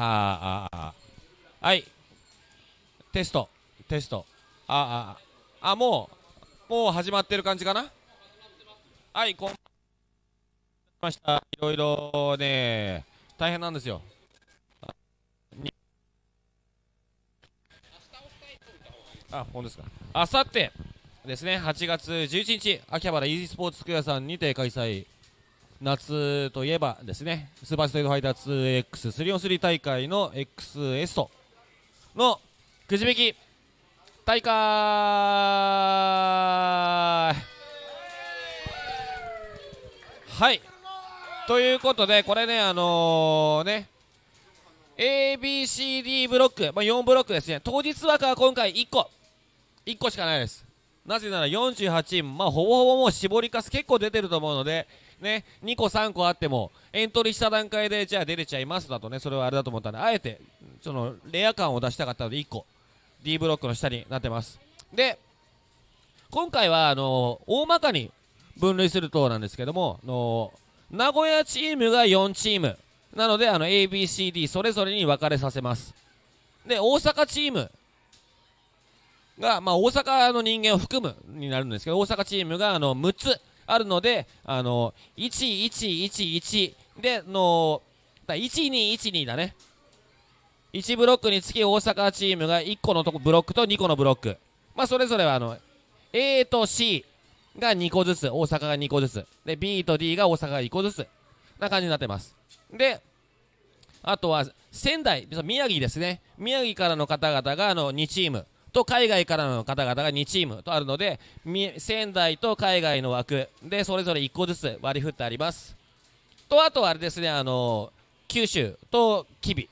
あああはい。テスト。テスト。あーあー。あもうもう始まってる感じかな？はいこんました。いろいろね大変なんですよ。あ本ですか。あさってですね8月11日秋葉原 e スポーツスクエアさんにて開催。夏といえばですねスーパーストリートファイター 2X3on3 大会の XS とのくじ引き大会。はい。ということでこれねあのね ABCD ブロック、まあ、4ブロックですね。当日枠は今回1個。1個しかないです。なぜなら48まあほぼほぼもう絞りかす結構出てると思うのでね2個3個あってもエントリーした段階でじゃあ出れちゃいますだとねそれはあれだと思ったんであえてそのレア感を出したかったので1個 D ブロックの下になってます。で今回はあの大まかに分類するとなんですけどもの名古屋チームが4チーム。なのであの ABCD それぞれに分かれさせます。で大阪チーム。が、まあ、大阪の人間を含むになるんですけど大阪チームがあの6つ。あるのであの1111での1212だね。1ブロックにつき大阪チームが1個のとこブロックと2個のブロック。まあそれぞれはあの A と C が2個ずつ大阪が2個ずつ。で B と D が大阪が1個ずつ。な感じになってます。であとは仙台宮城ですね。宮城からの方々があの2チーム。と海外からの方々が2チームとあるので仙台と海外の枠。でそれぞれ1個ずつ割り振ってあります。とあとはあれですねあの九州と吉備。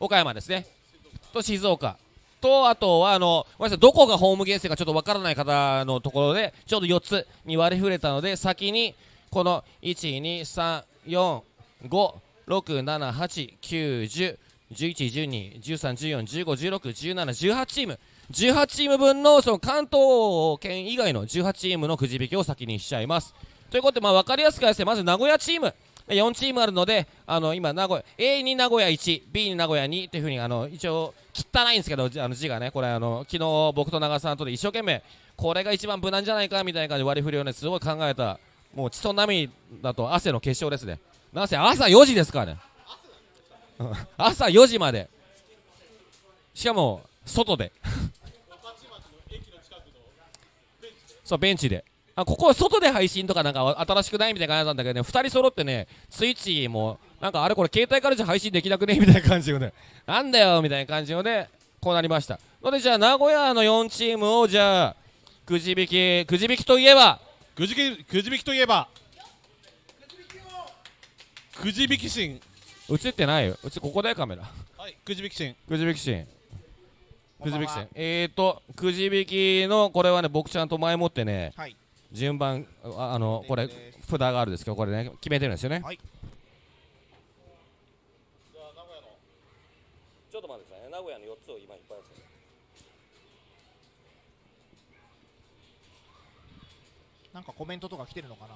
岡山ですね。と静岡。とあとはあのごめんなさいどこがホームゲームかちょっとわからない方のところでちょうど4つに割り振れたので先にこの1 2 3 4 5 6 7 8 9 1 0 11、12、13、14、15、16、17、18チーム18チーム分のその関東圏以外の18チーム。のくじ引きを先にしちゃいます。ということで、まあ、分かりやすくですねまず名古屋チーム。4チームあるのであの今名古屋 A に名古屋 1B に名古屋2というふうにあの一応汚いんですけどあの字がねこれあの昨日僕と長さんとで一生懸命これが一番無難じゃないかみたいな感じで割り振りをねすごい考えたもう血と涙と汗の結晶ですね。なんせ朝4時ですからね。朝4時まで。しかも外で。そうベンチで。あここは外で配信とかなんか新しくないみたいな感じなんだけどね。2人揃ってねスイッチもなんかあれこれ携帯からじゃ配信できなくねみたいな感じよね。なんだよみたいな感じよね。こうなりました。のでじゃあ名古屋の4チームをじゃあくじ引きくじ引きといえば？くじきくじ引きといえば。くじ引き心映ってないよ。うちここだよカメラ。はいくじ引き心くじ引きシーン。くじ引きシーン。えーとくじ引きのこれはね僕ちゃんと前もってね、はい。順番ああのこれ札があるんですけどこれね決めてるんですよね。はい。ちょっと待ってくださいね。名古屋の4つを今いっぱいですなんかコメントとか来てるのかな？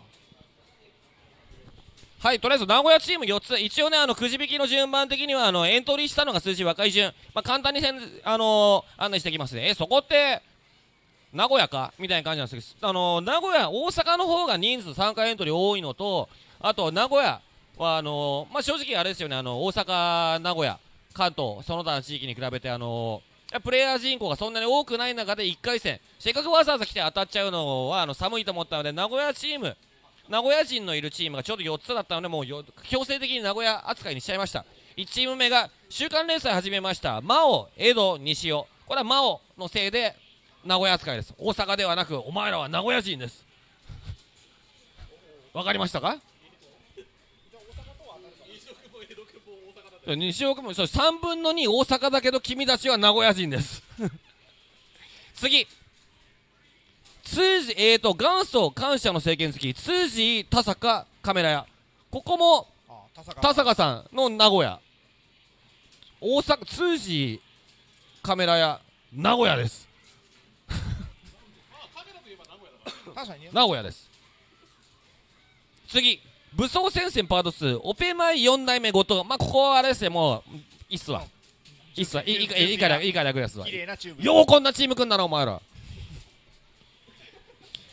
はいとりあえず名古屋チーム4つ。一応ねあのくじ引きの順番的にはあのエントリーしたのが数字若い順、まあ、簡単にせん、あのー案内していきますね。えそこって名古屋か？みたいな感じなんですけど、あのー名古屋大阪の方が人数参加エントリー多いのとあと名古屋はあのーまあ、正直あれですよねあの大阪名古屋関東その他の地域に比べてあのープレイヤー人口がそんなに多くない中で1回戦。せっかくわざわざ来て当たっちゃうのはあの寒いと思ったので名古屋チーム名古屋人のいるチームがちょうど4つだったのでもうよ強制的に名古屋扱いにしちゃいました。1チーム目が週刊連載始めました。真央江戸西尾。これは真央のせいで名古屋扱いです。大阪ではなくお前らは名古屋人です。わかりましたか？西岡もそう3分の2大阪だけど君たちは名古屋人です。次通じ、えーと、元祖感謝の政権好き、通じ田坂カメラ屋。ここも、田坂さんの名古屋。大阪、通じカメラ屋、名古屋です。名古屋です。次、武装戦線パート2、オペ前4代目後藤。まあ、ここはあれですね、もう、いいっすわ。いいっすわ。いいから、いいから楽ですわ。ようこんなチーム組んだな、お前ら。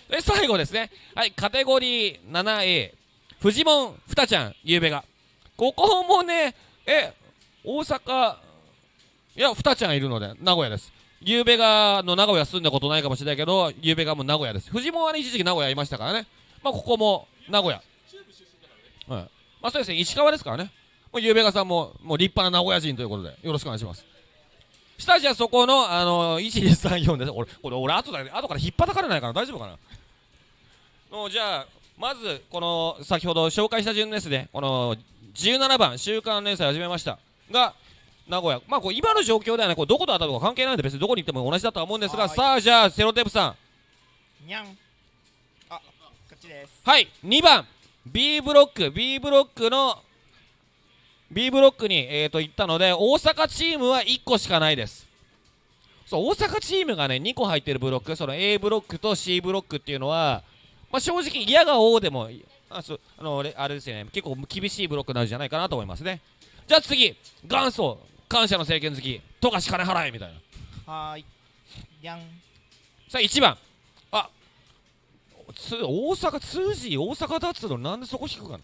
で最後ですね。はいカテゴリー 7A フジモンふたちゃんゆうべが。ここもねえ大阪いやふたちゃんいるので名古屋です。ゆうべがの名古屋住んだことないかもしれないけどゆうべがも名古屋です。フジモンはね一時期名古屋いましたからね。まあここも名古屋。はい。まあそうですね石川ですからね。もうゆうべがさんももう立派な名古屋人ということでよろしくお願いします。下地はそこの、あの1234です。俺、これ、俺後だ、後から引っ叩かれないかな大丈夫かな？のじゃあ、まず、この、先ほど紹介した順ですね。この、17番、週刊連載始めました。が、名古屋。まあ、こう今の状況ではね、こうどこで当たるか関係ないので、別にどこに行っても同じだとは思うんですが、さあ、じゃあ、セロテープさん。にゃんあこっちですはい、2番、B ブロック、B ブロックの、B ブロックに、えー、と行ったので、大阪チームは1個しかないです。そう、大阪チームがね、2個入ってるブロック、その A ブロックと C ブロックっていうのは、まあ、正直、嫌が王でも、あそうあのれあれですよね、結構厳しいブロックなんじゃないかなと思いますね。じゃあ次、元祖、感謝の政権好き、富樫金払えみたいな。はーいにゃんさあ1番あつ大阪通じ大阪だっつうのなんでそこ引くかな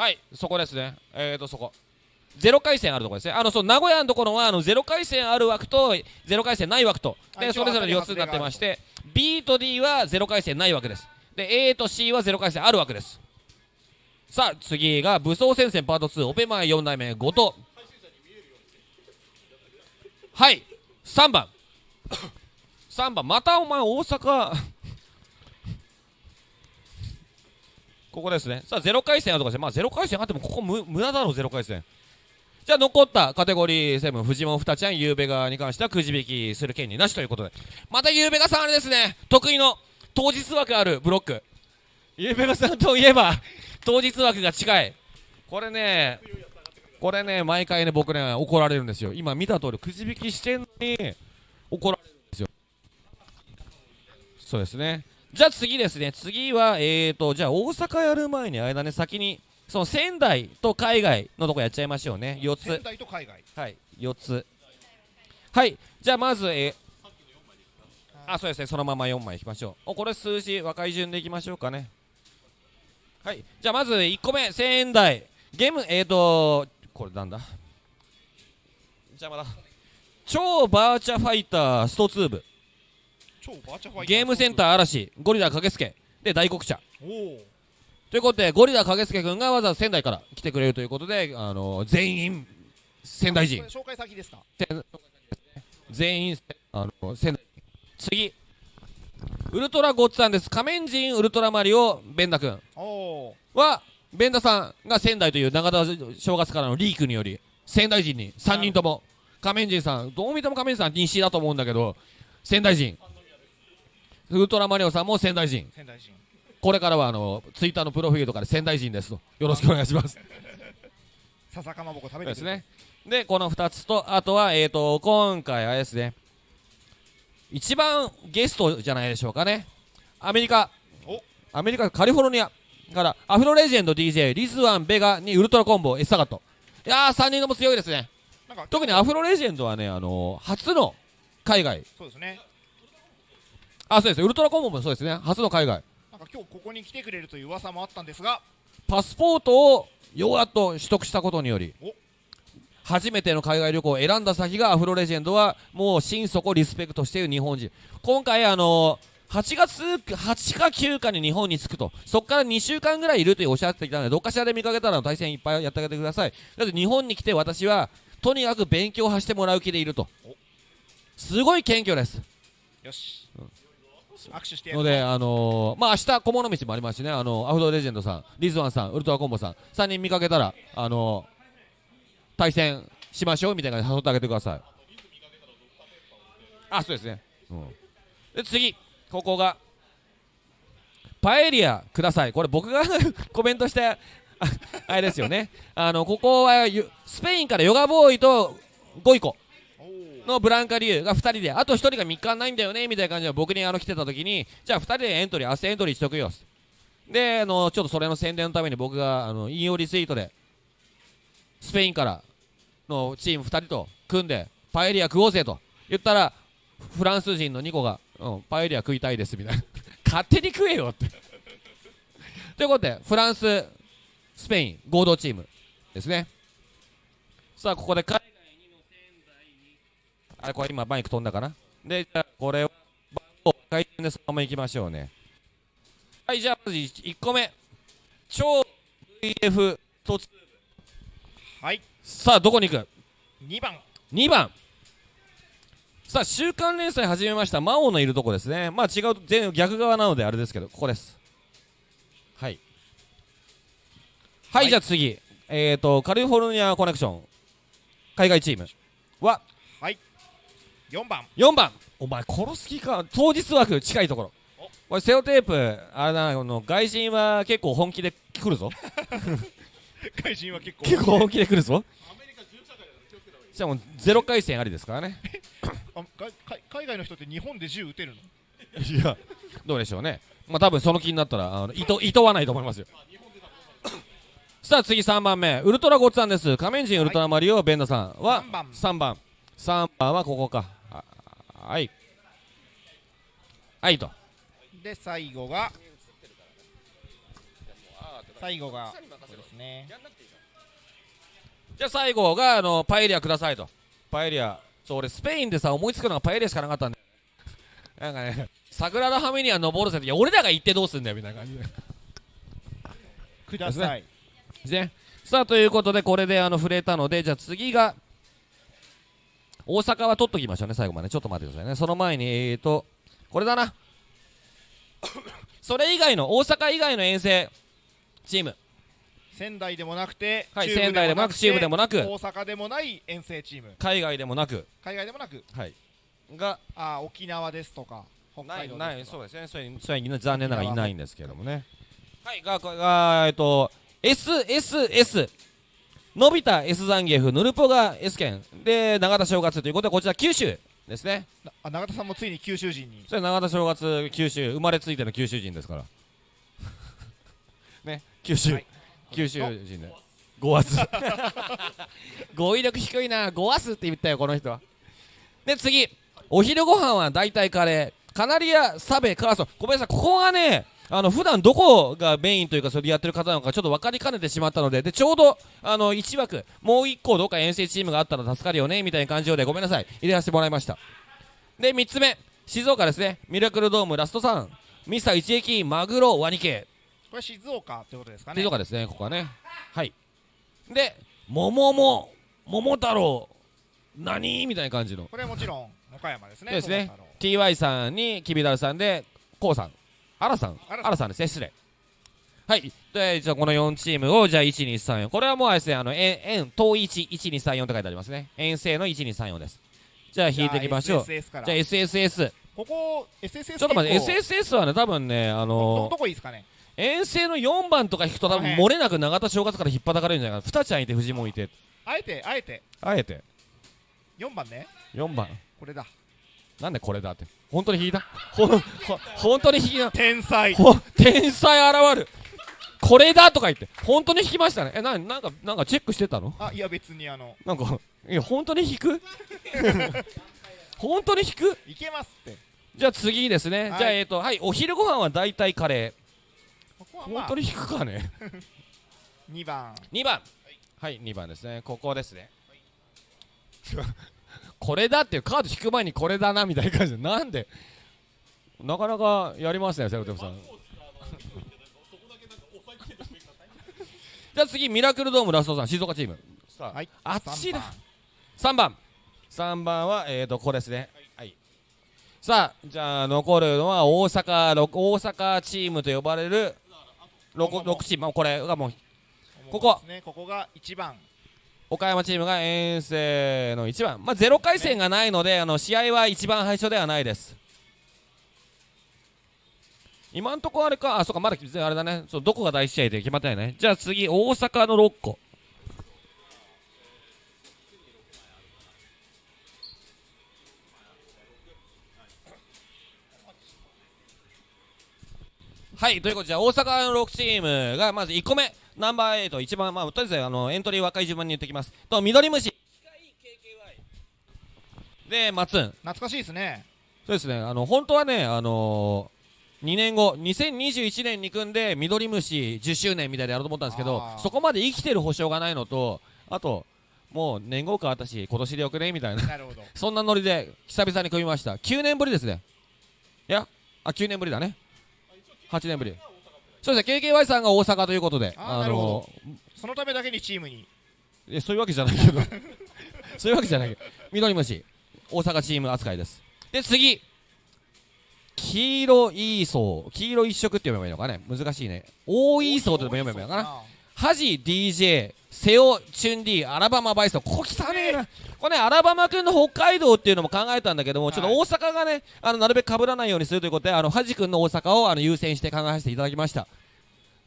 はいそこですね。えーとそこ。ゼロ回戦あるところですね。あのそう名古屋のところはあのゼロ回戦ある枠とゼロ回戦ない枠と。でそれぞれ4つになってまして B と D はゼロ回戦ないわけです。で A と C はゼロ回戦あるわけです。さあ次が武装戦線パート2オペマイ4代目後藤。はい3番。3番。またお前大阪ここですね。さあゼロ回戦あるとかしてまあゼロ回戦あってもここ無無駄だろゼロ回戦。じゃあ残ったカテゴリー7フジモンふたちゃんゆうべがに関してはくじ引きする権利なしということで。またゆうべがさんあれですね。得意の当日枠あるブロック。ゆうべがさんといえば当日枠が近い。これねこれね毎回ね僕ね怒られるんですよ。今見た通りくじ引きしてんのに怒られるんですよ。そうですね。じゃあ次ですね次はえーとじゃあ大阪やる前に間ね先にその仙台と海外のとこやっちゃいましょうね。4つ。仙台と海外。はい4つ。はいじゃあまずえーあそうですねそのまま4枚いきましょう。おこれ数字若い順でいきましょうかね。はいじゃあまず1個目仙台。ゲームえーとこれなんだ？邪魔だ。超バーチャファイタースト2部超バーチャファイターゲームセンター嵐。ゴリラ駆けつけ。で大黒茶ということでゴリラ駆けつけ君がわざわざ仙台から来てくれるということであの全員仙台人。紹介先ですか？全員あの仙台次。ウルトラゴッツさんです。仮面人ウルトラマリオベンダ君。はベンダさんが仙台という長田正月からのリークにより仙台人に3人とも。仮面人さんどう見ても仮面人さん西だと思うんだけど仙台人ウルトラマリオさんも仙台人。仙台人。これからはあのツイッターのプロフィールとかで仙台人ですと。よろしくお願いします。笹かまぼこ食べてですね。でこの2つとあとはえっ、と今回あれですね一番ゲストじゃないでしょうかね。アメリカ。お。アメリカカリフォルニアからアフロレジェンド DJ リズワンベガにウルトラコンボエッサガット。いやー3人とも強いですね。なんか特にアフロレジェンドはねあのー初の海外。そうですねあそうです。ウルトラコンボもそうですね。初の海外。なんか今日ここに来てくれるという噂もあったんですが。パスポートをようやっと取得したことによりお。初めての海外旅行を選んだ先がアフロレジェンドはもう心底リスペクトしている日本人。今回あの8月8か9かに日本に着くとそこから2週間ぐらいいるというおっしゃっていたのでどっかしらで見かけたら対戦いっぱいやってあげてください。だって日本に来て私はとにかく勉強をしてもらう気でいると。すごい謙虚です。よしので、あのーまあ明日小物道もありますしね、あのアフロレジェンドさん、リズワンさん、ウルトラコンボさん、3人見かけたら、あのー対戦しましょうみたいな感じで誘ってあげてください。あ、そうですね。うん、で次、ここが、パエリアください。これ僕が コメントした、ああれですよね。あの、ここはゆスペインからヨガボーイとゴイコ。のブランカリュウが2人であと1人が3日ないんだよねみたいな感じで僕にあの来てた時にじゃあ2人でエントリー明日エントリーしとくよであのちょっとそれの宣伝のために僕があの引用リツイートでスペインからのチーム2人と組んでパエリア食おうぜと言ったらフランス人の2個が、うん、パエリア食いたいですみたいな。勝手に食えよって。ということでフランススペイン合同チームですね。さあここで海あこれ今マイク飛んだかな？でじゃあこれを回転でそのままいきましょうね。はいじゃあまず 1, 個目。超 VF 突はい。さあどこに行く？2番。2番。さあ週刊連載始めました。魔王のいるとこですね。まあ違う全逆側なのであれですけどここです。はい。はい、はい。じゃあ次。えっ、ー、とカリフォルニアコネクション。海外チーム。ははい4番。4番。お前殺す気か。当日枠近いところ。お。これセオテープあれだなこの外人は結構本気で来るぞ。外人は結構結構本気で来るぞ。じゃあもうゼロ回戦ありですからね。あかか海外の人って日本で銃撃てるの？いやどうでしょうね。まあ多分その気になったらあのいといとわないと思いますよ。さあ次3番目。ウルトラゴッツさんです。仮面人ウルトラマリオベンダさんは3番。3番。3番はここか。あはい。はいと。で最後が最後がですね。じゃあ最後があのパエリアくださいと。パエリアそう俺スペインでさ思いつくのがパエリアしかなかったんで。なんかねサグラダ・ハミニア登るぜって。いや俺らが行ってどうすんだよみたいな。感じでください。ですね。さあということでこれであの触れたのでじゃあ次が大阪は取っときましょうね最後までちょっと待ってくださいね。その前にえーとこれだな。それ以外の大阪以外の遠征チーム。仙台でもなくて、はい仙台でもなく中部でもなく大阪でもない遠征チーム。海外でもなく。海外でもなく？はい。があー沖縄ですとか北ない海道ないですとか。そうですね。それそれ残念ながらいないんですけどもね。はい。がこれがえっと SSS のび太 S ザンギエフヌルポが S 県で永田正月ということでこちら九州ですね。なあ永田さんもついに九州人に。それ永田正月九州生まれついての九州人ですから。ね九州、はい。九州人で。5圧 語彙力低いな。5圧って言ったよこの人は。で次。お昼ご飯は大体カレー。カナリアサベカーソ。ンごめんなさいここがねあの普段どこがメインというかそれでやってる方なのかちょっと分かりかねてしまったのででちょうどあの1枠もう1個どっか遠征チームがあったら助かるよねみたいな感じでごめんなさい。入れさせてもらいました。で3つ目静岡ですね。ミラクルドームラストさん。ミスター一撃マグロワニ系これ静岡ってことですかね。静岡ですねここはね。はい。で桃も桃太郎。何？みたいな感じの。これはもちろん岡山ですねですね。TY さんにきびだるさんでこうさんあらさん。あらさんですね。失礼。はい。でじゃあこの4チームをじゃあ1234これはもうあれですねあの円円統一1234って書いてありますね。遠征の1234です。じゃあ引いていきましょう。じゃあ SSS ここ SSS ちょっと待って SSS はね多分ねあどのどこいいですかね？遠征の4番とか引くと多分漏れなく永田正月から引っ張たかれるんじゃないかな。2ちゃんいて藤もいてあえてあえて。あえて。4番ね。4番。これだ。なんでこれだって本当に引いた？ほほ本当に引いた天才。ほ天才現る。これだとか言って。本当に引きましたね。えななんかなんかチェックしてたの？あいや別にあの。なんかいや本当に引く？本当に引く？いけますって。じゃあ次ですね、はい。じゃあえっ、とはいお昼ご飯は大体カレー。ここはまあ。本当に引くかね。2番。2番。はい2番ですね。ここですねこれだっていうカード引く前にこれだなみたいな感じで。なんで？なかなかやりますねセロテムさん。じゃあ次ミラクルドームラストさん静岡チーム。さあ、はい。あっちだ。3 3番。3番はえーとここですね。はい。さあじゃあ残るのは大阪ろ大阪チームと呼ばれる 6, 6チーム。まあこれがもうここ。ですね。ここが1番岡山チームが遠征の1番、まあ、0回戦がないので、あの試合は一番最初ではないです。今んとこあれか？あそうかまだあれだね。そうどこが第1試合で決まってないね。じゃあ次大阪の6個。はい、ということで、じゃ大阪の6チームが、まず1個目、ナンバー8一番まあとりあえずあのエントリー若い順番に言ってきます。と緑虫。で松ン懐かしいですね。そうですね。あの本当はねあの2年後2021年に組んで緑虫10周年みたいでやろうと思ったんですけどそこまで生きてる保証がないのとあともう年後変わったし今年でよくねみたいな。なるほど。そんなノリで久々に組みました。9年ぶりですね。いやあ9年ぶりだね。8年ぶりそうですね。KKY さんが大阪ということで。あーなるほそのためだけにチームに。いやそういうわけじゃないけど。そういうわけじゃないけど。緑虫。大阪チーム扱いです。で次。黄色い層黄色一色って読めばいいのかね。難しいね。大い層って読めばいいのかな。ハジ DJ セオチュンディアラバマバイソンここ汚ねえ。なこれねアラバマ君の北海道っていうのも考えたんだけどもちょっと大阪がねあのなるべく被らないようにするということであのハジ君の大阪をあの優先して考えさせていただきました。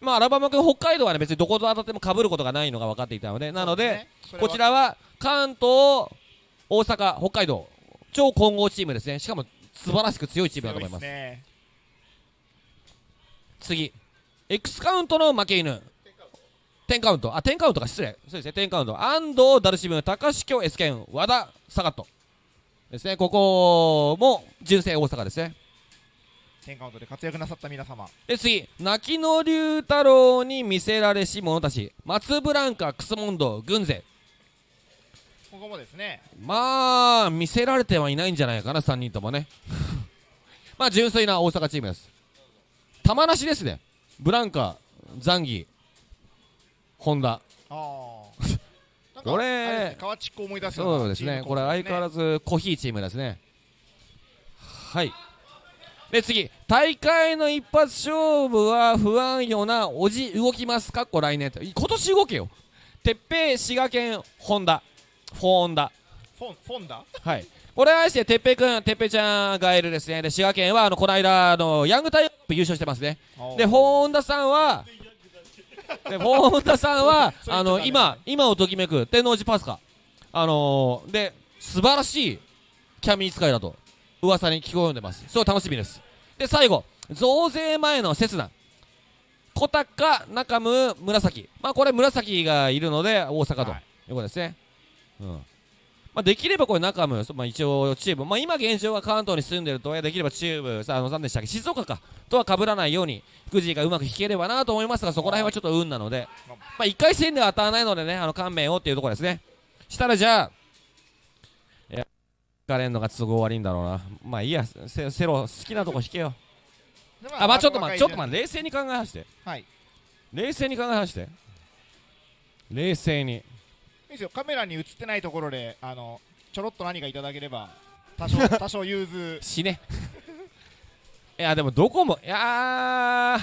まあアラバマ君北海道はね別にどこと当たっても被ることがないのが分かっていたのでなのでこちらは関東大阪北海道超混合チームですね。しかも素晴らしく強いチームだと思いますね。次。X カウントの負け犬10カウント。あ10カウントか。失礼。そうですね。10カウント。安藤ダルシム高橋京 S 剣和田サガットですね。ここも純正大阪ですね。10カウントで活躍なさった皆様。で次。泣きの龍太郎に見せられし者たち。松ブランカクスモンド軍勢。ここもですね。まあ見せられてはいないんじゃないかな3人ともね。まあ純粋な大阪チームです。玉なしですね。ブランカザンギホンダ。ああ これ川地っ子思い出すそうですねこれ相変わらずコーヒーチームですね。はい。で次。大会の一発勝負は不安よなおじ動きますか？っこ来年と今年動けよ。鉄平滋賀県ホンダ。フォンダ。フォンフォンダ？はい。これはしててっぺいくんてっぺいちゃんがいるですね。で滋賀県はあのこの間あのヤングタイプ優勝してますね。でホンダさんはでホンダさんはあの今今をときめく天王寺パスカ。あのー、で素晴らしいキャミー使いだと噂に聞こえんでます。すごい楽しみです。で最後増税前の刹那。小高中村紫。まあこれ紫がいるので大阪とはい。いうことですね、うんまあ、できればこれ中村、まあ、一応チーム、まあ、今現状は関東に住んでるとできればチームさあの何でしたっけ静岡かとは被らないようにくじがうまく引ければなと思いますがそこら辺はちょっと運なので、まあ、1回戦では当たらないのでねあの勘弁をっていうところですね。したらじゃあいやかれんのが都合悪いんだろうな。まあいいやセセロ好きなとこ引けよ。であまあちょっと待ってちょっと待って冷静に考えはして。順はい。い冷静に考えはして。冷静にいですよ。カメラに映ってないところであのちょろっと何かいただければ多少 多少融通。死ね。いやでもどこもいやー。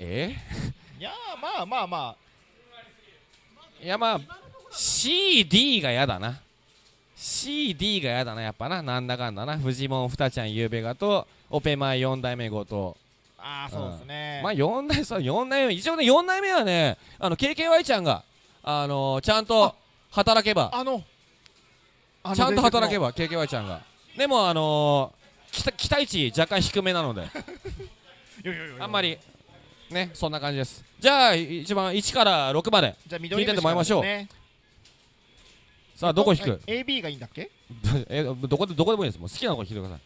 え？いやーまあまあまいやまあ CD がやだな。CD がやだなやっぱな。なんだかんだな。フジモンふたちゃんゆうべがとオペマイ4代目ごとああーそうですね、まあ4代そう4代目一応ね4代目はねあの KKY ちゃんがあのー、ちゃんと働けば。あのちゃんと働けばば KKY ちゃんが。でもあのー、期待期待値若干低めなので。あんまりねそんな感じです。じゃあ一番1から6まで。じゃあ緑聞いてってもらいましょう。ね。さあどこ引く？はい AB がいいんだっけ？えどこでどこでもいいです。もう好きなとこ引いてください。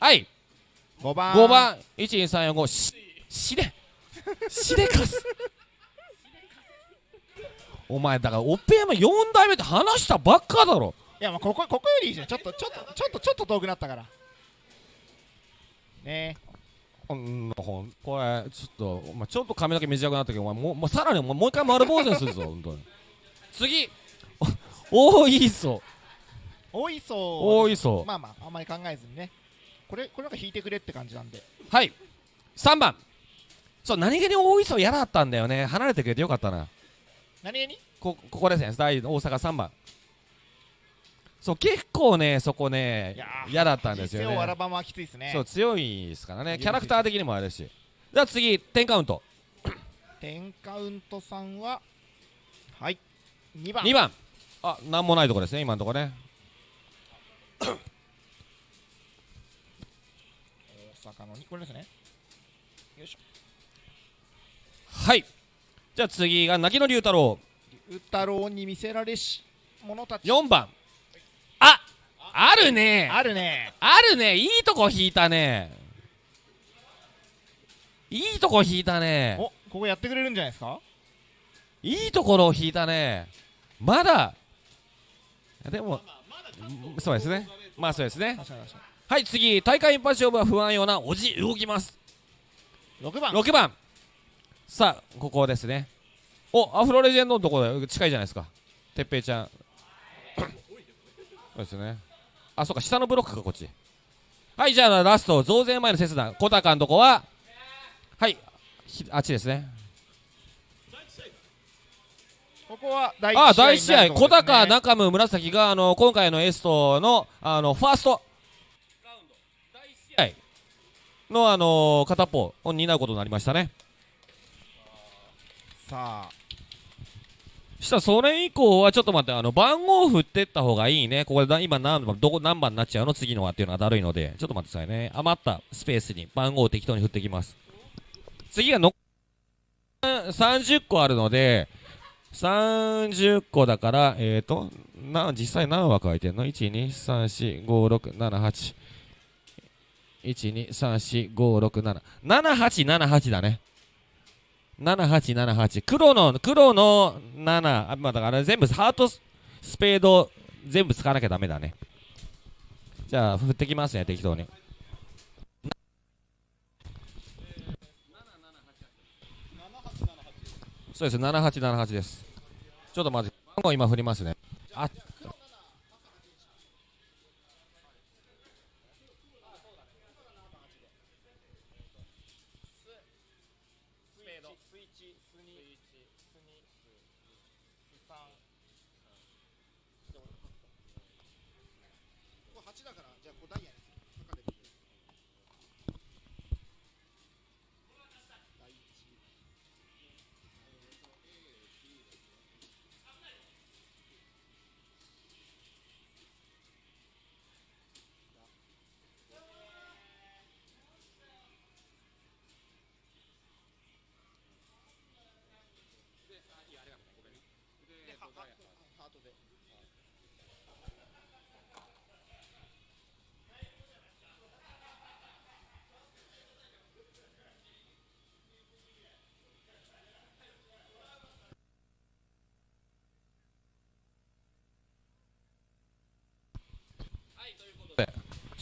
はい5番。5番。12345ししで しでかす。お前だからオペ山4代目って話したばっかだろ。いやまあここここよりいいじゃん。ちょっとちょっとちょっとちょっと遠くなったから。ねうんほん。これちょっとお前ちょっと髪の毛短くなったけどお前もうもうさらにもう一回丸坊主にするぞ本当に。次。お大磯大磯大磯まあまああんまり考えずにねこれこれなんか引いてくれって感じなんで。はい。3番。そう何気に大磯嫌だったんだよね。離れてくれてよかったな。何気に？こここですね。大大阪3番。そう結構ねそこね嫌だったんですよね。バマはきついですね。そう強いですからね。キャラクター的にもあれし。じゃあ次10カウント。10カウントさんははい2番。2番。あなんもないとこですね今のとこね坂の2これですねよいしょはいじゃあ次が泣きの龍太郎龍太郎に見せられし者たち4番ああるねあるねあるねいいとこ引いたねいいとこ引いたねおここやってくれるんじゃないですかいいところを引いたねまだ。でもそうですねまあそうですねはい次大会一発勝負は不安ようなおじ動きます。に6番。6番。さあここですね。おアフロレジェンドのところ近いじゃないですか。てっぺいちゃん。そうですね。あそうか下のブロックかこっち。はいじゃあラスト増税前の切断。小高のとこははいひあっちですね。ここは第あ第1試合小になるところですね。高中村紫があの今回のエストのあのファーストのあの片方を担うことになりましたね。さあ。したらそれ以降はちょっと待ってあの番号振ってった方がいいね。ここでだ今何番どこ何番になっちゃうの？次のはっていうのがだるいのでちょっと待ってくださいね。余ったスペースに番号を適当に振ってきます。次がの30個あるので30個だからえっ、ー、とな実際何枠空いてんの ?1234567 12345677878だね。7878黒の黒の7あまあだから全部ハートスペード全部使わなきゃダメだね。じゃあ振ってきますね適当に。そうです7878です。ちょっとまず番号今振りますね。あ8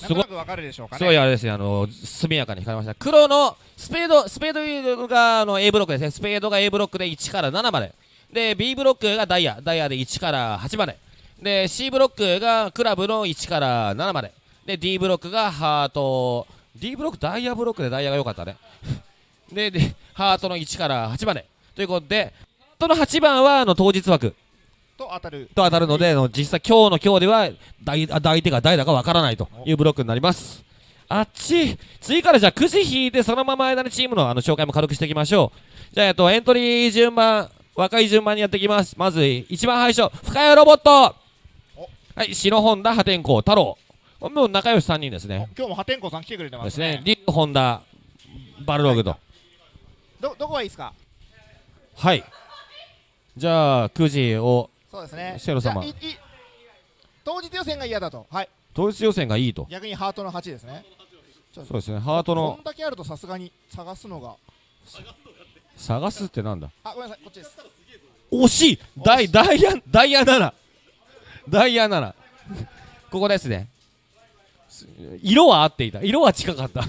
すごくわかるでしょうかねすごいあれですね、あの速やかに光りました。黒のスペード、スペードがあの A ブロックですね。スペードが A ブロックで1から7まで。で、B ブロックがダイヤ、ダイヤで1から8まで。で、C ブロックがクラブの1から7まで。で、D ブロックがハート、D ブロック、ダイヤブロックでダイヤが良かったね。で、で、ハートの1から8まで。ということで、ハートの8番はあの当日枠と当たると当たるので、実際今日の今日では大あ相手が誰だかわからないというブロックになります。あっち次からじゃあくじ引いてそのまま間にチームのあの紹介も軽くしていきましょう。じゃあ、えっと、エントリー順番、若い順番にやっていきます。まず、一番最初、深谷ロボットおはい、篠本田、破天荒、太郎。もう仲良し3人ですね。今日も破天荒さん来てくれてまねですすね。リュウ、ホンダ、バルログと。どどこがいいですか？はい。じゃあ、くじを、そうですね。シェロ様。当日予選が嫌だと。はい。統一予選がいいと。逆にハートの8ですね。そうですね。ハートこのんだけあるとさすがに探すのが。探すってなんだ？あごめんなさいこっちです。惜しい！ダイダイヤダイヤ7ダイヤ7ここですね。す色は合っていた。色は近かった。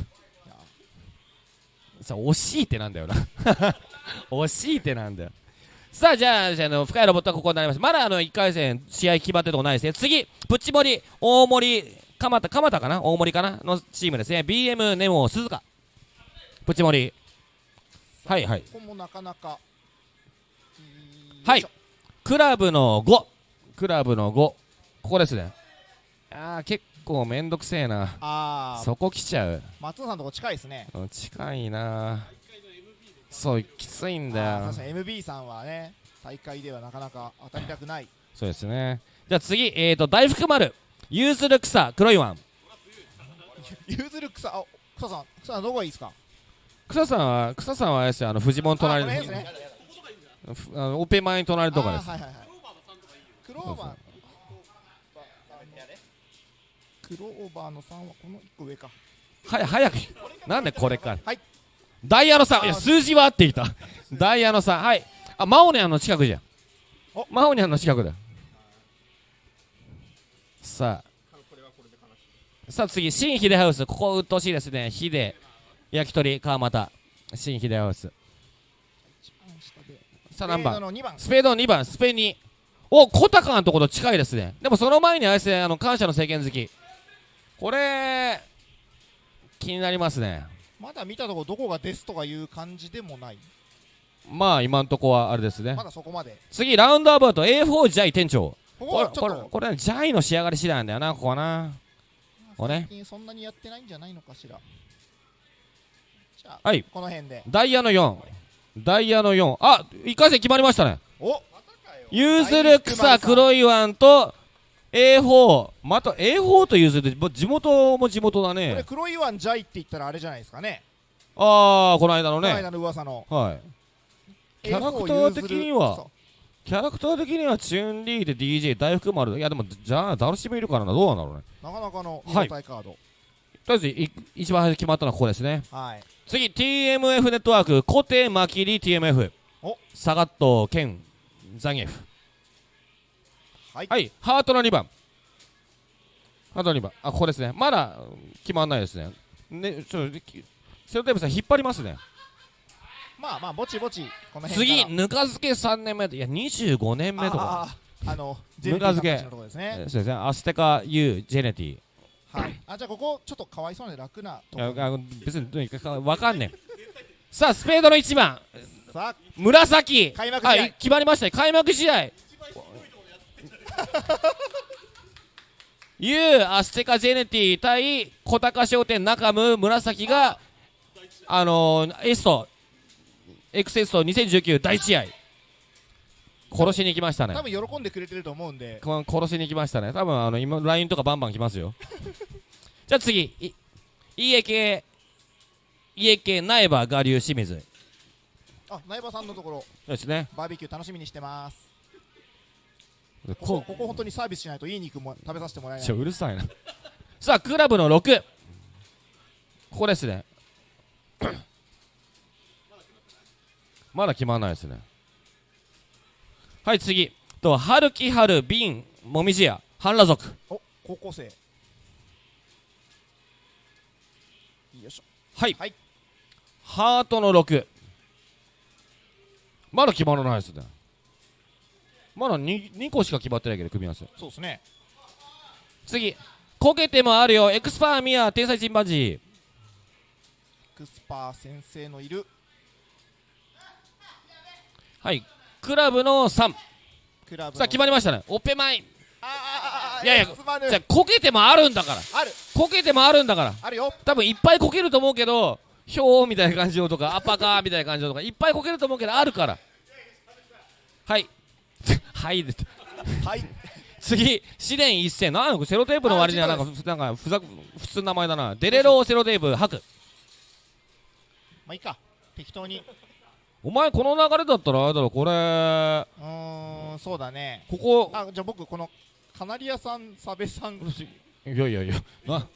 さあ惜しいってなんだよな。惜しいってなんだよさあじゃあじゃああの深いロボットはここになります。まだあの1回戦試合決まってるとこないですね。次プッチモリ大森蒲田蒲田かな？大森かな？のチームですね。BM ネモ鈴鹿。プッチモリ。はいはい。ここもなかなか。はい。クラブの5クラブの5ここですね。あー結構めんどくせえな。あー。そこ来ちゃう。松尾さんのとこ近いですね。うん近いなそうきついんあだよ。ー確かに。MB さんはね大会ではなかなか当たりたくない。そうですね。じゃあ次えーと大福丸。ユーズル草黒いワン。譲る草あ草さん。草さんどこがいいですか？草さんは草さんはあれですよ。あのフジモン隣にあこれですね。ふあのオペ前に隣とかです。はいはいはい。クローバー。クローバーの3はこの1個上か。はい早く。なんでこれか。はいダイヤの3いや数字は合っていた。ダイヤの3はい。あマオニャンの近くじゃん。お。マオニャンの近くだ。さあ。さあ次新秀ハウス。ここ鬱陶しいですね。秀焼き鳥川又。新秀ハウス。さあ何番？の2番。スペードの2番。スペ2お小高のところと近いですね。でもその前にあれですねあの感謝の政権好き。これ気になりますねまだ見たとこどこがですとかいう感じでもない。まあ今んとこはあれですね。まだそこまで。次ラウンドアバウト A4 ジャイ店長。こここれこれジャイの仕上がり次第なんだよなここはな。これね。最近そんなにやってないんじゃないのかしら。じゃあはい。この辺で。ダイヤの4ダイヤの4あ一回戦決まりましたね。お。ユーズル草黒いワンと A4 また A4 とユーズルもう地元も地元だこれね黒いワンジャイって言ったらあれじゃないですかね。ああこの間のね。この間の噂の。はい。キャラクター的にはキャラクター的にはチュンリーで DJ 大福丸。いやでもじゃあダルシムいるからな。どうなんだろうね。なかなかのはい。とりあえずい一番最初に決まったのはここですね。はい。次 TMF ネットワーク。コテマキリ TMF お。サガットケンザニエフはい。はい。ハートの2番。ハートの2番。あここですね。まだうん決まんないですね。ねちょっときセロテープさん引っ張りますね。まあまあぼちぼちこの辺次ぬか漬け3年目でいや25年目とか。あのぬか漬け。そうですね。アステカ U ジェネティはい。あじゃあここちょっとかわいそうな楽なとこ別にどうにかわかんねえさあスペードの1番。紫。開幕試合。はい決まりましたね。開幕試合 U アステカジェネティ対小高商店中ム紫があのー、エストエクセスト2019第1試合殺しに行きましたね。多分喜んでくれてると思うんで。こ殺しに行きましたね。多分あの今 LINE とかバンバン来ますよ。じゃあ次い家系家系苗場我流清水。あ苗場さんのところ。そうですね。バーベキュー楽しみにしてますこここここ本当にサービスしないといい肉も食べさせてもらえない。ちょうるさいな。さあクラブの6ここですね。まだ決まらないですね。はい次。と春木春瓶もみじ屋半裸族。お高校生。よいしょ。はい、はい。ハートの6まだ決まらないですねまだ 2, 2個しか決まってないけど組み合わせ。そうですね。次。こけてもあるよ。エクスパーミア天才チンパンジー。エクスパー先生のいる。はい。クラブの3クラブの。さあ決まりましたね。オペマイ。いやいやじゃあこけてもあるんだから。ある。こけてもあるんだから。あるよ。多分いっぱいこけると思うけどひょーみたいな感じのとかアッパーカーみたいな感じのとかいっぱいこけると思うけどあるから。はいはい。ではい。次試練一戦。なんかセロテープの割にはなんかふなんかふざ普通の名前だな。デレローセロテープ吐く。まあいいか。適当に。お前この流れだったらあれだろこれ。うーんそうだね。ここ。あじゃあ僕このカナリアさんサベさん。いやいやいやな。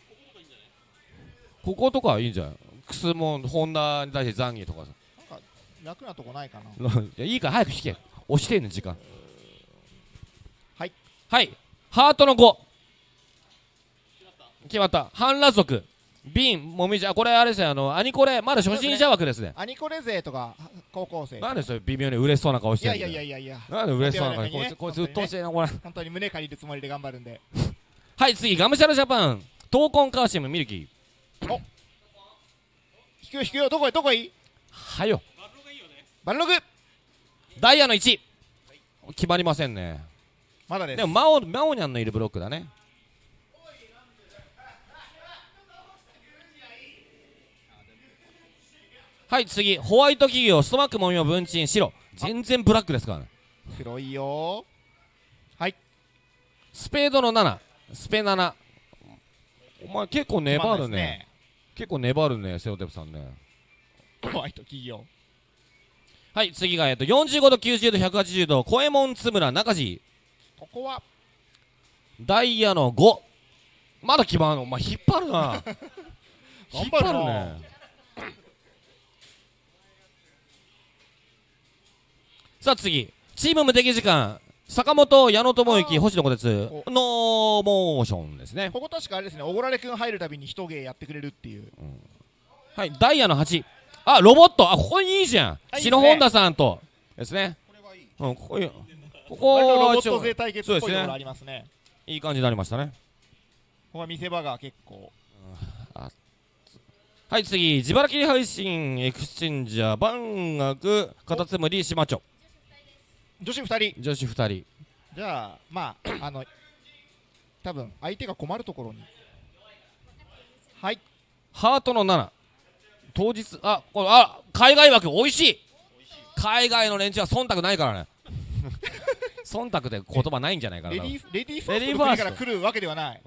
こことかいいんじゃんクスモンホンダに対してザンギとかさ。なんか楽なとこないかな。いやいいから早く引け。押してんねん時間はい。はいハートの5決まった。半裸族。瓶もみじ。あこれあれですね。あのアニコレ。まだ初心者枠ですね。アニコレ勢とか高校生なんでそれ微妙に嬉しそうな顔してるいやいやいやいや。なんで嬉しそうな顔手柔らかにね。こいつこいつうっとうしいなこれ。本当に胸借りるつもりで頑張るんで。はい次ガムシャラジャパン。闘魂カーシムミルキー。引くよ引くよ。どこへどこへ？いいはよ。バルログ。ダイヤの1決まりませんねまだです。でもマオマオニャンのいるブロックだね。はい次。ホワイト企業ストマックもみも文鎮白。全然ブラックですからね。黒いよ。はい。スペードの7スペ7お前結構粘るね。です結構粘るねセオテプさんね。ホワイト企業。はい次がえっと45度90度180度小右衛門津村中地ここは。ダイヤの5まだ決まんのお前引っ 張るな。引っ張るね。さあ次。チーム無敵時間。坂本矢野智之星野小鉄お。ノーモーションですね。ここ確かあれですね。おごられくん入るたびに一芸やってくれるっていう。はい。ダイヤの8あロボット。あここいいじゃん。篠本田さんと。ですね。うんここいいここ割とロボット勢対決っぽいところありますね。いい感じになりましたね。ここは見せ場が結構。はい次。自腹切り配信エクスチェンジャー万学カタツムリ島町。女子2人。女子2人。じゃあまああの多分相手が困るところに。はい。ハートの7当日あこれあ海外枠美味しい。海外の連中は忖度ないからね 忖度って言葉ないんじゃないかな。レディーレディーファーストの国から来るわけではない。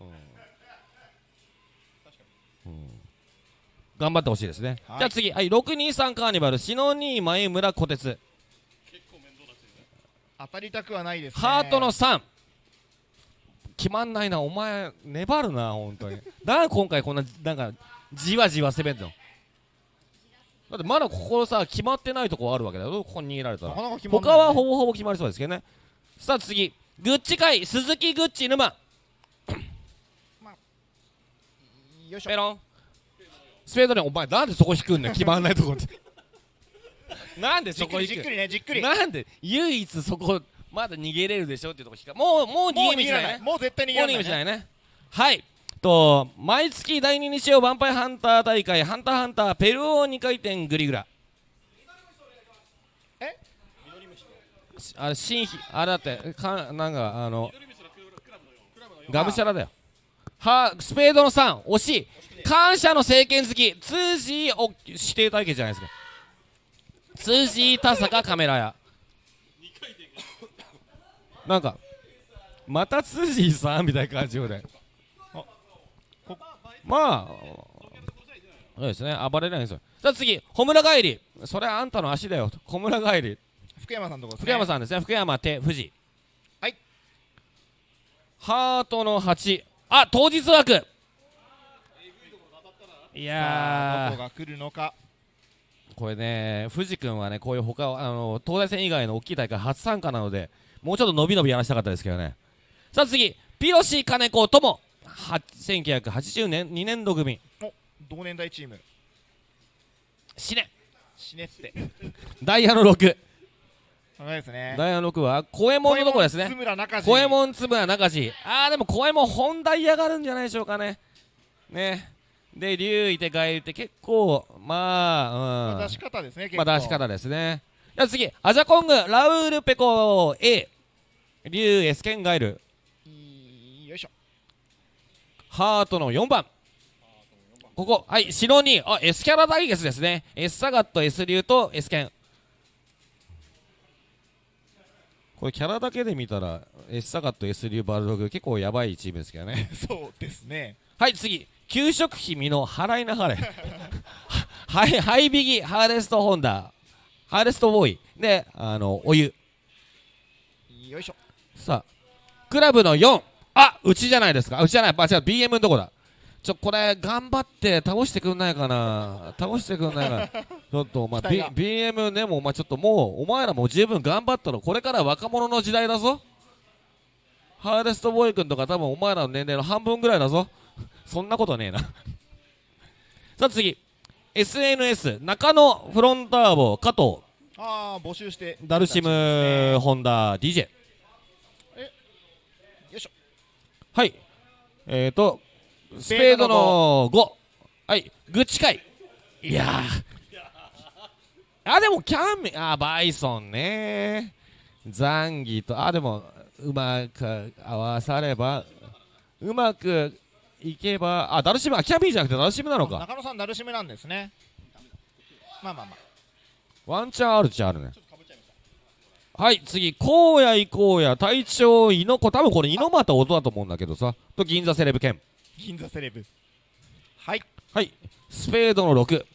頑張ってほしいですね、はい。じゃあ次、はい、623カーニバル。篠兄前村小鉄。当たりたくはないですね。ハートの3決まんないな。お前粘るな本当に。だから今回こんななんかじわじわ攻めんの。だってまだここさ決まってないとこあるわけだよ。ここに逃げられたら。他はほぼほぼ決まりそうですけどねさあ次。グッチ会鈴木グッチ沼。よいしょ。ペロン。スペードねお前なんでそこ引くんねん決まんないとこって なんでじっくりじっく？そこ引くりね。じっくり。なんで？唯一そこまだ逃げれるでしょ？っていうとこ引かもうもう逃もう逃げ道ないね。もう絶対逃げもう逃られないげ道ないね。はい。と毎月第2日曜ヴァンパイハンター大会ハンターハンターペルオー2回転グリグラあれ新規あれだってかなんかあのがむしゃらだよ。はスペードの3惜しい。感謝の政権好き。通じお指定対決じゃないですか。通じ田坂カメラ屋。なんかまた通じさんみたいな感じよね。こまあそうですね。暴れないんですよさあ次。穂村帰りそれあんたの足だよ。穂村帰り福山さんのとこですね。福山さんですね。福山手富士。はい。ハートの8あ当日枠。いさあどやこが来るのか。ーこれね富士君はねこういう他あの東大戦以外の大きい大会初参加なのでもうちょっと伸び伸びやらせたかったですけどね。さあ次。ピロシ金子とも。は1980年2年度組。お同年代チーム。死ね。死ねって。ダイヤの6そうですね。ダイヤの6は小右衛門のとこですね。津村中地小右衛門つぶや中地あーでも小右衛門本ダイヤがあるんじゃないでしょうかね。ね。で竜いてガエルって結構まあうん。出し方ですね結構。まあ出し方ですね。じゃあ次アジャコングラウールペコ A 竜エスケンガエル。よいしょ。ハートの4番。ここはい白にあ S キャラ対決ですね。S サガット S 竜と S ケンこれキャラだけで見たら S サガット S 竜バルログ結構やばいチームですけどね。そうですね。はい次。給食費未の払いな はれ。はいハイビギハーレストホンダ。ハーレストボーイ。であのお湯。よいしょ。さあクラブの4あうちじゃないですか。あうちじゃない。あ違う BM のとこだちょこれ頑張って倒してくんないかな。倒してくんないかな。ちょっとお前、BM ねもうお前ちょっともうお前らもう十分頑張ったろこれから若者の時代だぞ。ハーレストボーイ君とか多分お前らの年齢の半分ぐらいだぞ。そんなことねえな。さあ次。SNS 中野フロンターボ加藤。ああ募集して。ダルシムホンダ DJ よいしょ。はい。えーとスペードの5はいグッチ会い。やー。あでもキャンメあバイソンね。ザンギとあでもうまく合わさればうまくいけばあダルシムあキャビーじゃなくてダルシムなのか。中野さんダルシムなんですね。まあまあまあ。ワンチャンあるっちゃあるね。はい次荒野行こうや。隊長猪子。多分これ猪俣音だと思うんだけどさ。と銀座セレブ犬銀座セレブ。はい。はい。スペードの6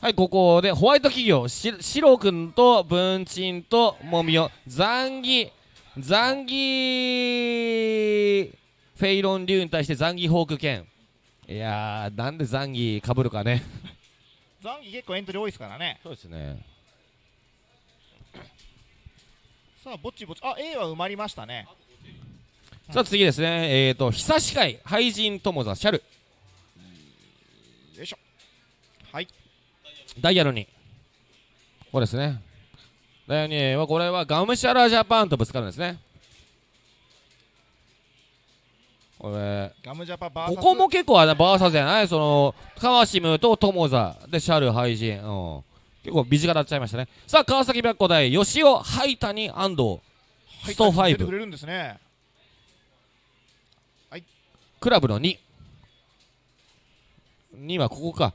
はいここでホワイト企業しシロ君と文鎮とモミオ残儀残儀フェイロン竜に対して残儀ホーク剣いやーなんで残儀かぶるかね。残機結構エントリー多いですからね。そうですね。さあぼちぼち。あ A は埋まりましたねさあ次ですね。えーと久し会廃人友座シャル。よいしょ。はい。ダイヤルに。これですね。ダイヤルにはこれはガムシャラジャパンとぶつかるんですね。これガムジャパバーサス？ここも結構あれバーサスじゃない？そのカワシムと友座でシャル廃人、うん、結構短なっちゃいましたね。さあ川崎白虎大吉尾灰谷安藤スト5入ってくれるんですねクラブの2 2はここか。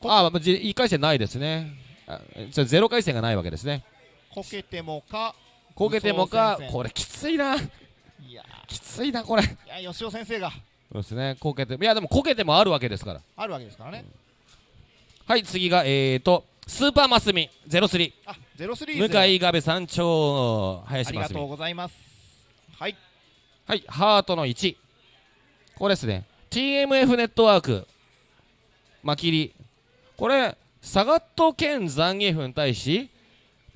こああ1回戦ないですね。あじゃあ0回戦がないわけですね。こけてもかこけてもかこれきついな。いや。きついなこれ。そいや吉尾先生が。うですね。こけていやでもこけてもあるわけですから。あるわけですからね。はい次がえーとスーパーマスミ。03あゼロスリ向ーズ井壁山頂あ林真澄。りがとうございます。はい。はいハートの1これですね。TMF ネットワークマキリこれサガット兼ザンギエフに対し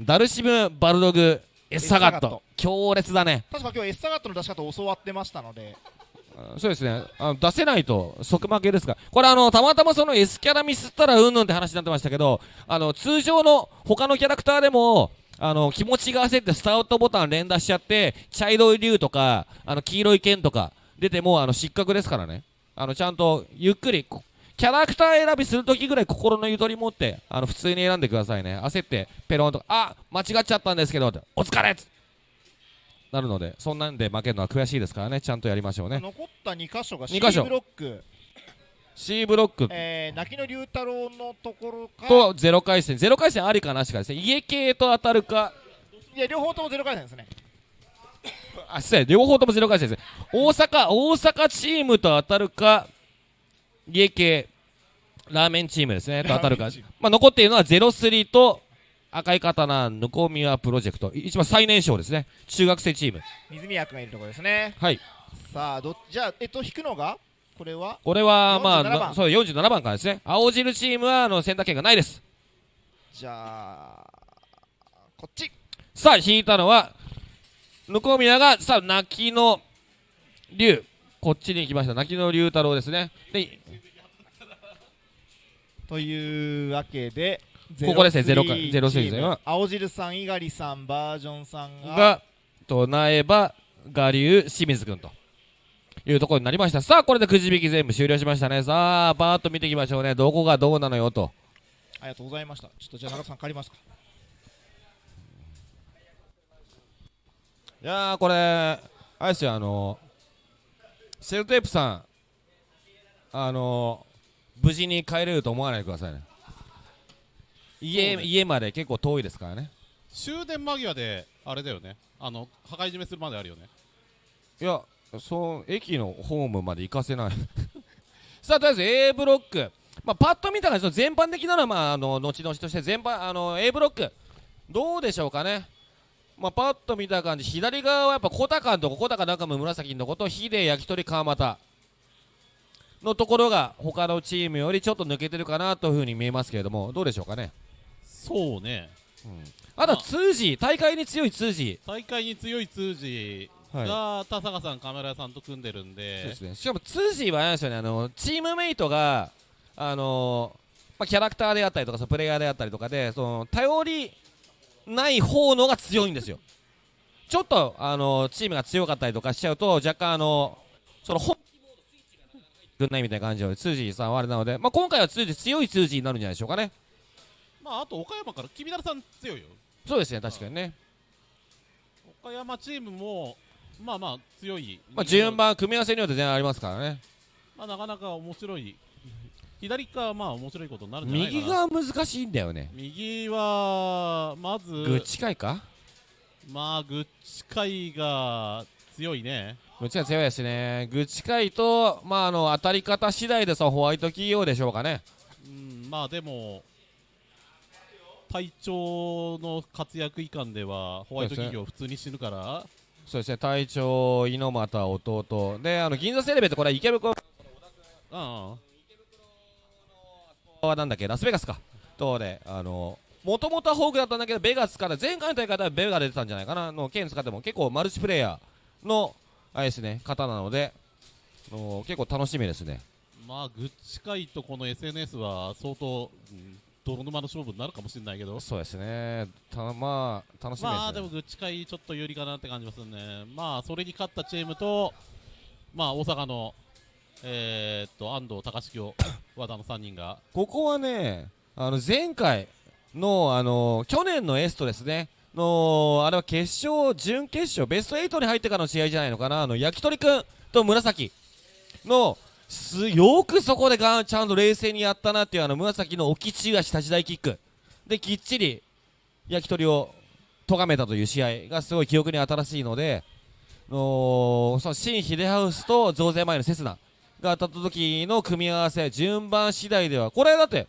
ダルシムバルドグエッサガット。強烈だね。確か今日エッサガットの出し方を教わってましたので。あそうですね。あの出せないと即負けですからこれあのたまたまその S キャラミスったらうんぬんって話になってましたけどあの通常の他のキャラクターでもあの気持ちが焦ってスタートボタン連打しちゃって茶色い竜とかあの黄色い剣とか出てもあの失格ですからね。あのちゃんとゆっくりこキャラクター選びするときぐらい心のゆとり持ってあの普通に選んでくださいね。焦ってペロンとかあ間違っちゃったんですけどお疲れ!っつなるのでそんなんで負けるのは悔しいですからね。ちゃんとやりましょうね。残った2箇所が C ブロック。C ブロック。えー、泣きの龍太郎のところか。とゼロ回戦。ゼロ回戦ありかなしかですね家系と当たるか。いや両方ともゼロ回戦ですねあ失礼両方ともゼロ回戦です大阪大阪チームと当たるか家系ラーメンチームですねと当たるか。まあ残っているのはゼロスリーと赤い刀ぬこみわプロジェクト。一番最年少ですね。中学生チーム。水宮君がいるところですね。はい。さあどじゃあえっと引くのが？これは？これはまあ47番。なそう47番からですね。青汁チームはあの選択権がないです。じゃあこっち。さあ引いたのは向こう宮がさあ泣きの竜。こっちに行きました。泣きの竜太郎ですね。でというわけでここですね。ゼロか03ゼロスリーチームは青汁さん猪狩さんバージョンさんがが唱えば我流清水君というところになりました。さあこれでくじ引き全部終了しましたね。さあバーッと見ていきましょうね。どこがどうなのよと。ありがとうございました。ちょっとじゃあ長田さん借りますかいやーこれあれですよあのセルテープさんあの無事に帰れると思わないでくださいね。家家まで結構遠いですからね。終電間際であれだよね。あの破壊締めするまであるよね。いやそう駅のホームまで行かせない。さあとりあえず A ブロック、まあ、パッと見た感じ全般的なのは、まあ、あの後々として全般あの A ブロック。どうでしょうかねまあ、パッと見た感じ左側はやっぱ小高のとこ小高中村紫のこと秀焼き鳥川又のところが他のチームよりちょっと抜けてるかなというふうに見えますけれどもどうでしょうかね？そうね。あとは通じ大会に強い通じ大会に強い通じはい。が田坂さんカメラ屋さんと組んでるんそうでですね、しかもツージーはあれですよね。あのチームメイトがあのまあ、キャラクターであったりとかそのプレイヤーであったりとかでその頼りない方のが強いんですよ。ちょっとあのチームが強かったりとかしちゃうと若干あのその本気ないみたいな感じでツージーさんはあれなので、まあ、今回はツージー強いツージーになるんじゃないでしょうかね。まああと岡山から君ださん強いよ。そうですね確かにね、岡山チームもまあまあ強い、まあ、順番組み合わせによって全然ありますからね。まあ、なかなか面白い左側はまあ面白いことになるんじゃない右側難しいんだよね。右はまずグッチかいか？まあグッチ界が強いね。どっちが強いですね。グチカイとまああの当たり方次第でそのホワイト企業でしょうかね。うんまあでも隊長の活躍いかんではホワイト企業普通に死ぬから。そうですね。隊長猪俣弟。であの銀座セレブってこれは池袋あはなんだっけ？ラスベガスか。とであのもともとはホークだったんだけどベガ使って前回の大会ではベガ出てたんじゃないかな。の剣使っても。結構マルチプレイヤーのあれですね方なのでの結構楽しみですね。まあグッチ界とこの SNS は相当、うん泥沼の勝負になるかもしれないけど。そうですね。たまあ楽しみです、ね、まあでもグッチ界ちょっと有利かなって感じますね。まあそれに勝ったチームとまあ大阪のえー、っと安藤隆清和田の3人が。ここはねあの前回のあの去年のエストですね。のあれは決勝準決勝ベスト8に入ってからの試合じゃないのかな。あの焼き鳥くんと紫のすよくそこでがんちゃんと冷静にやったなっていうあの紫の置き中足立ち台キック。できっちり焼き鳥を咎めたという試合がすごい記憶に新しいのでのその新秀ハウスと増税前のセスナ。が当たった時の組み合わせ順番次第ではこれだって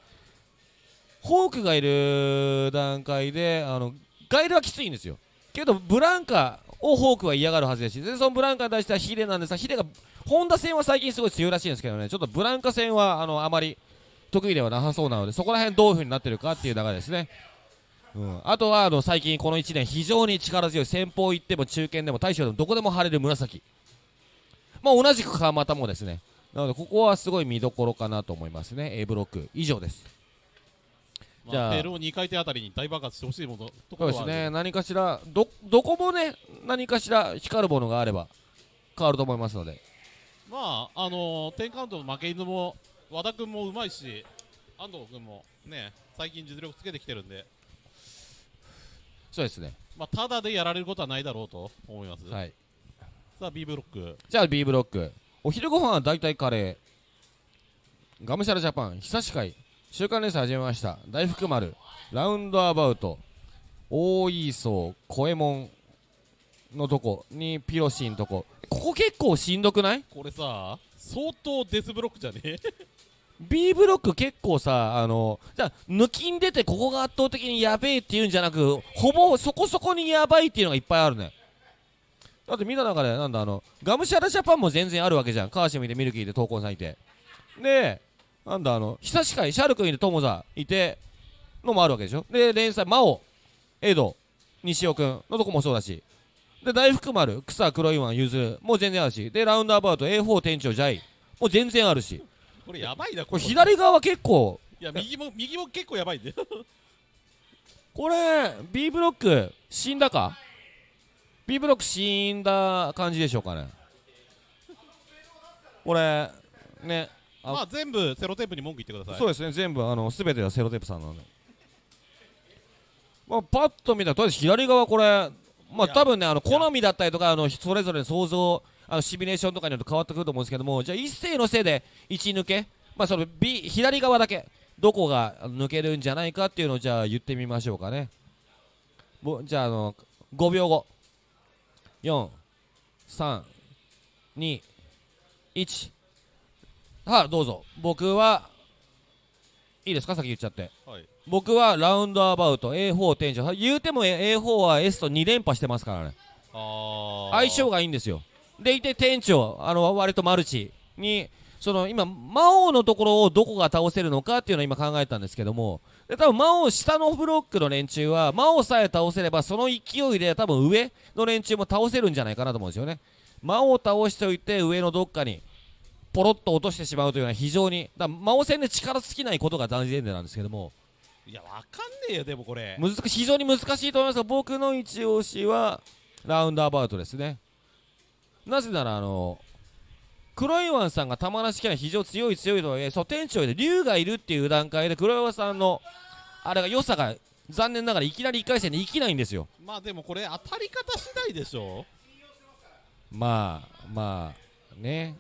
ホークがいる段階であのガイルはきついんですよ。けどブランカをホークは嫌がるはずですしでそのブランカに対してはヒデなんですがヒデがホンダ戦は最近すごい強いらしいんですけどね。ちょっとブランカ戦はあのあまり得意ではなさそうなのでそこら辺どういう風になってるかっていう流れですね。うん、あとはあの最近この1年非常に力強い先方行っても中堅でも大将でもどこでも張れる紫。まあ同じく川又もですね。なのでここはすごい見どころかなと思いますね。A ブロック。以上です。じゃあまあ、ペルー2回転あたりに大爆発してほしいものところですね。何かしらどどこもね何かしら光るものがあれば変わると思いますので。まああのー、10カウントの負け犬も和田君もうまいし安藤君もね最近実力つけてきてるんで、そうですね。まあ、ただでやられることはないだろうと思います、はい。さあ B ブロック。じゃあ B ブロックお昼ご飯は大体カレー。がむしゃらジャパン久し会。週刊連載始めました。大福丸。ラウンドアバウト。大磯小右衛門のとこにピロシンとこ。ここ結構しんどくない？これさ相当デスブロックじゃね？B ブロック結構さあのじゃあ抜きん出てここが圧倒的にやべえっていうんじゃなくほぼそこそこにやばいっていうのがいっぱいあるねだってみんな中でなんだあのガムシャラジャパンも全然あるわけじゃん。川島いてミルキーで闘魂さんいて。でなんだあの久し会シャル君いて友座いてのもあるわけでしょ。で連載真央エド西尾君のとこもそうだし。で大福丸草黒いワンゆずもう全然あるし。でラウンドアバウト A4 店長ジャイもう全然あるし。これやばいなこれの左側結構。いや右も右も結構やばいんだよこれ B ブロック死んだか？B ブロック死んだ感じでしょうかね。これねあまあ全部セロテープに文句言ってください。そうですね全部あの全てはセロテープさんなので。まあパッと見たらとりあえず左側これまあ多分ねあの好みだったりとかあのそれぞれの想像あのシミュレーションとかによって変わってくると思うんですけどもじゃあ一斉のせいで1抜けまあその B 左側だけどこが抜けるんじゃないかっていうのをじゃあ言ってみましょうかね。ぼじゃああの5秒後432はいどうぞ。僕はいいですか？先言っちゃって。はい。僕はラウンドアバウト A4 店長言うても A4 は S と2連覇してますからね。相性がいいんですよ。でいて店長あの割とマルチにその今魔王のところをどこが倒せるのかっていうのを今考えたんですけどもで多分魔王下のブロックの連中は魔王さえ倒せればその勢いで多分上の連中も倒せるんじゃないかなと思うんですよね。魔王を倒しておいて上のどっかにポロッと落としてしまうというのは非常にだ魔王戦で力尽きないことが大前提なんですけども。いやわかんねえよでもこれ。難非常に難しいと思いますが僕の一押しはラウンドアバウトですね。なぜならあの黒岩さんが玉梨キャラ非常強い強いとはいえそう店長で龍がいるっていう段階で黒岩さんのあれが良さが残念ながらいきなり1回戦で生きないんですよ。まあでもこれ当たり方次第でしょ。まあまあね。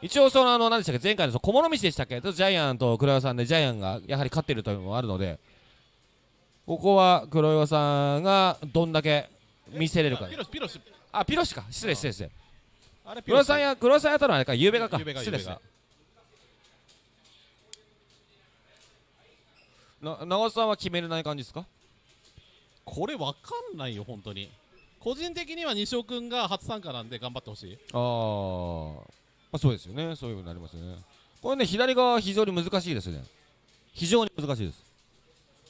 一応そのあの何でしたっけ前回のその小物道でしたっけジャイアンと黒岩さんでジャイアンがやはり勝ってるというのもあるのでここは黒岩さんがどんだけ見せれるか。ピロシピロシ。あピロシか。失礼失礼失礼。あ。れ黒沢や黒沢やったのはあれか。ゆうべがか。ゆうべが失礼ですねゆうべがな長尾さんは決めれない感じですか？これわかんないよ本当に。個人的には西尾君が初参加なんで頑張ってほしい。あー、まあそうですよね。そういうふうになりますよね。これね左側非常に難しいですね。非常に難しいです。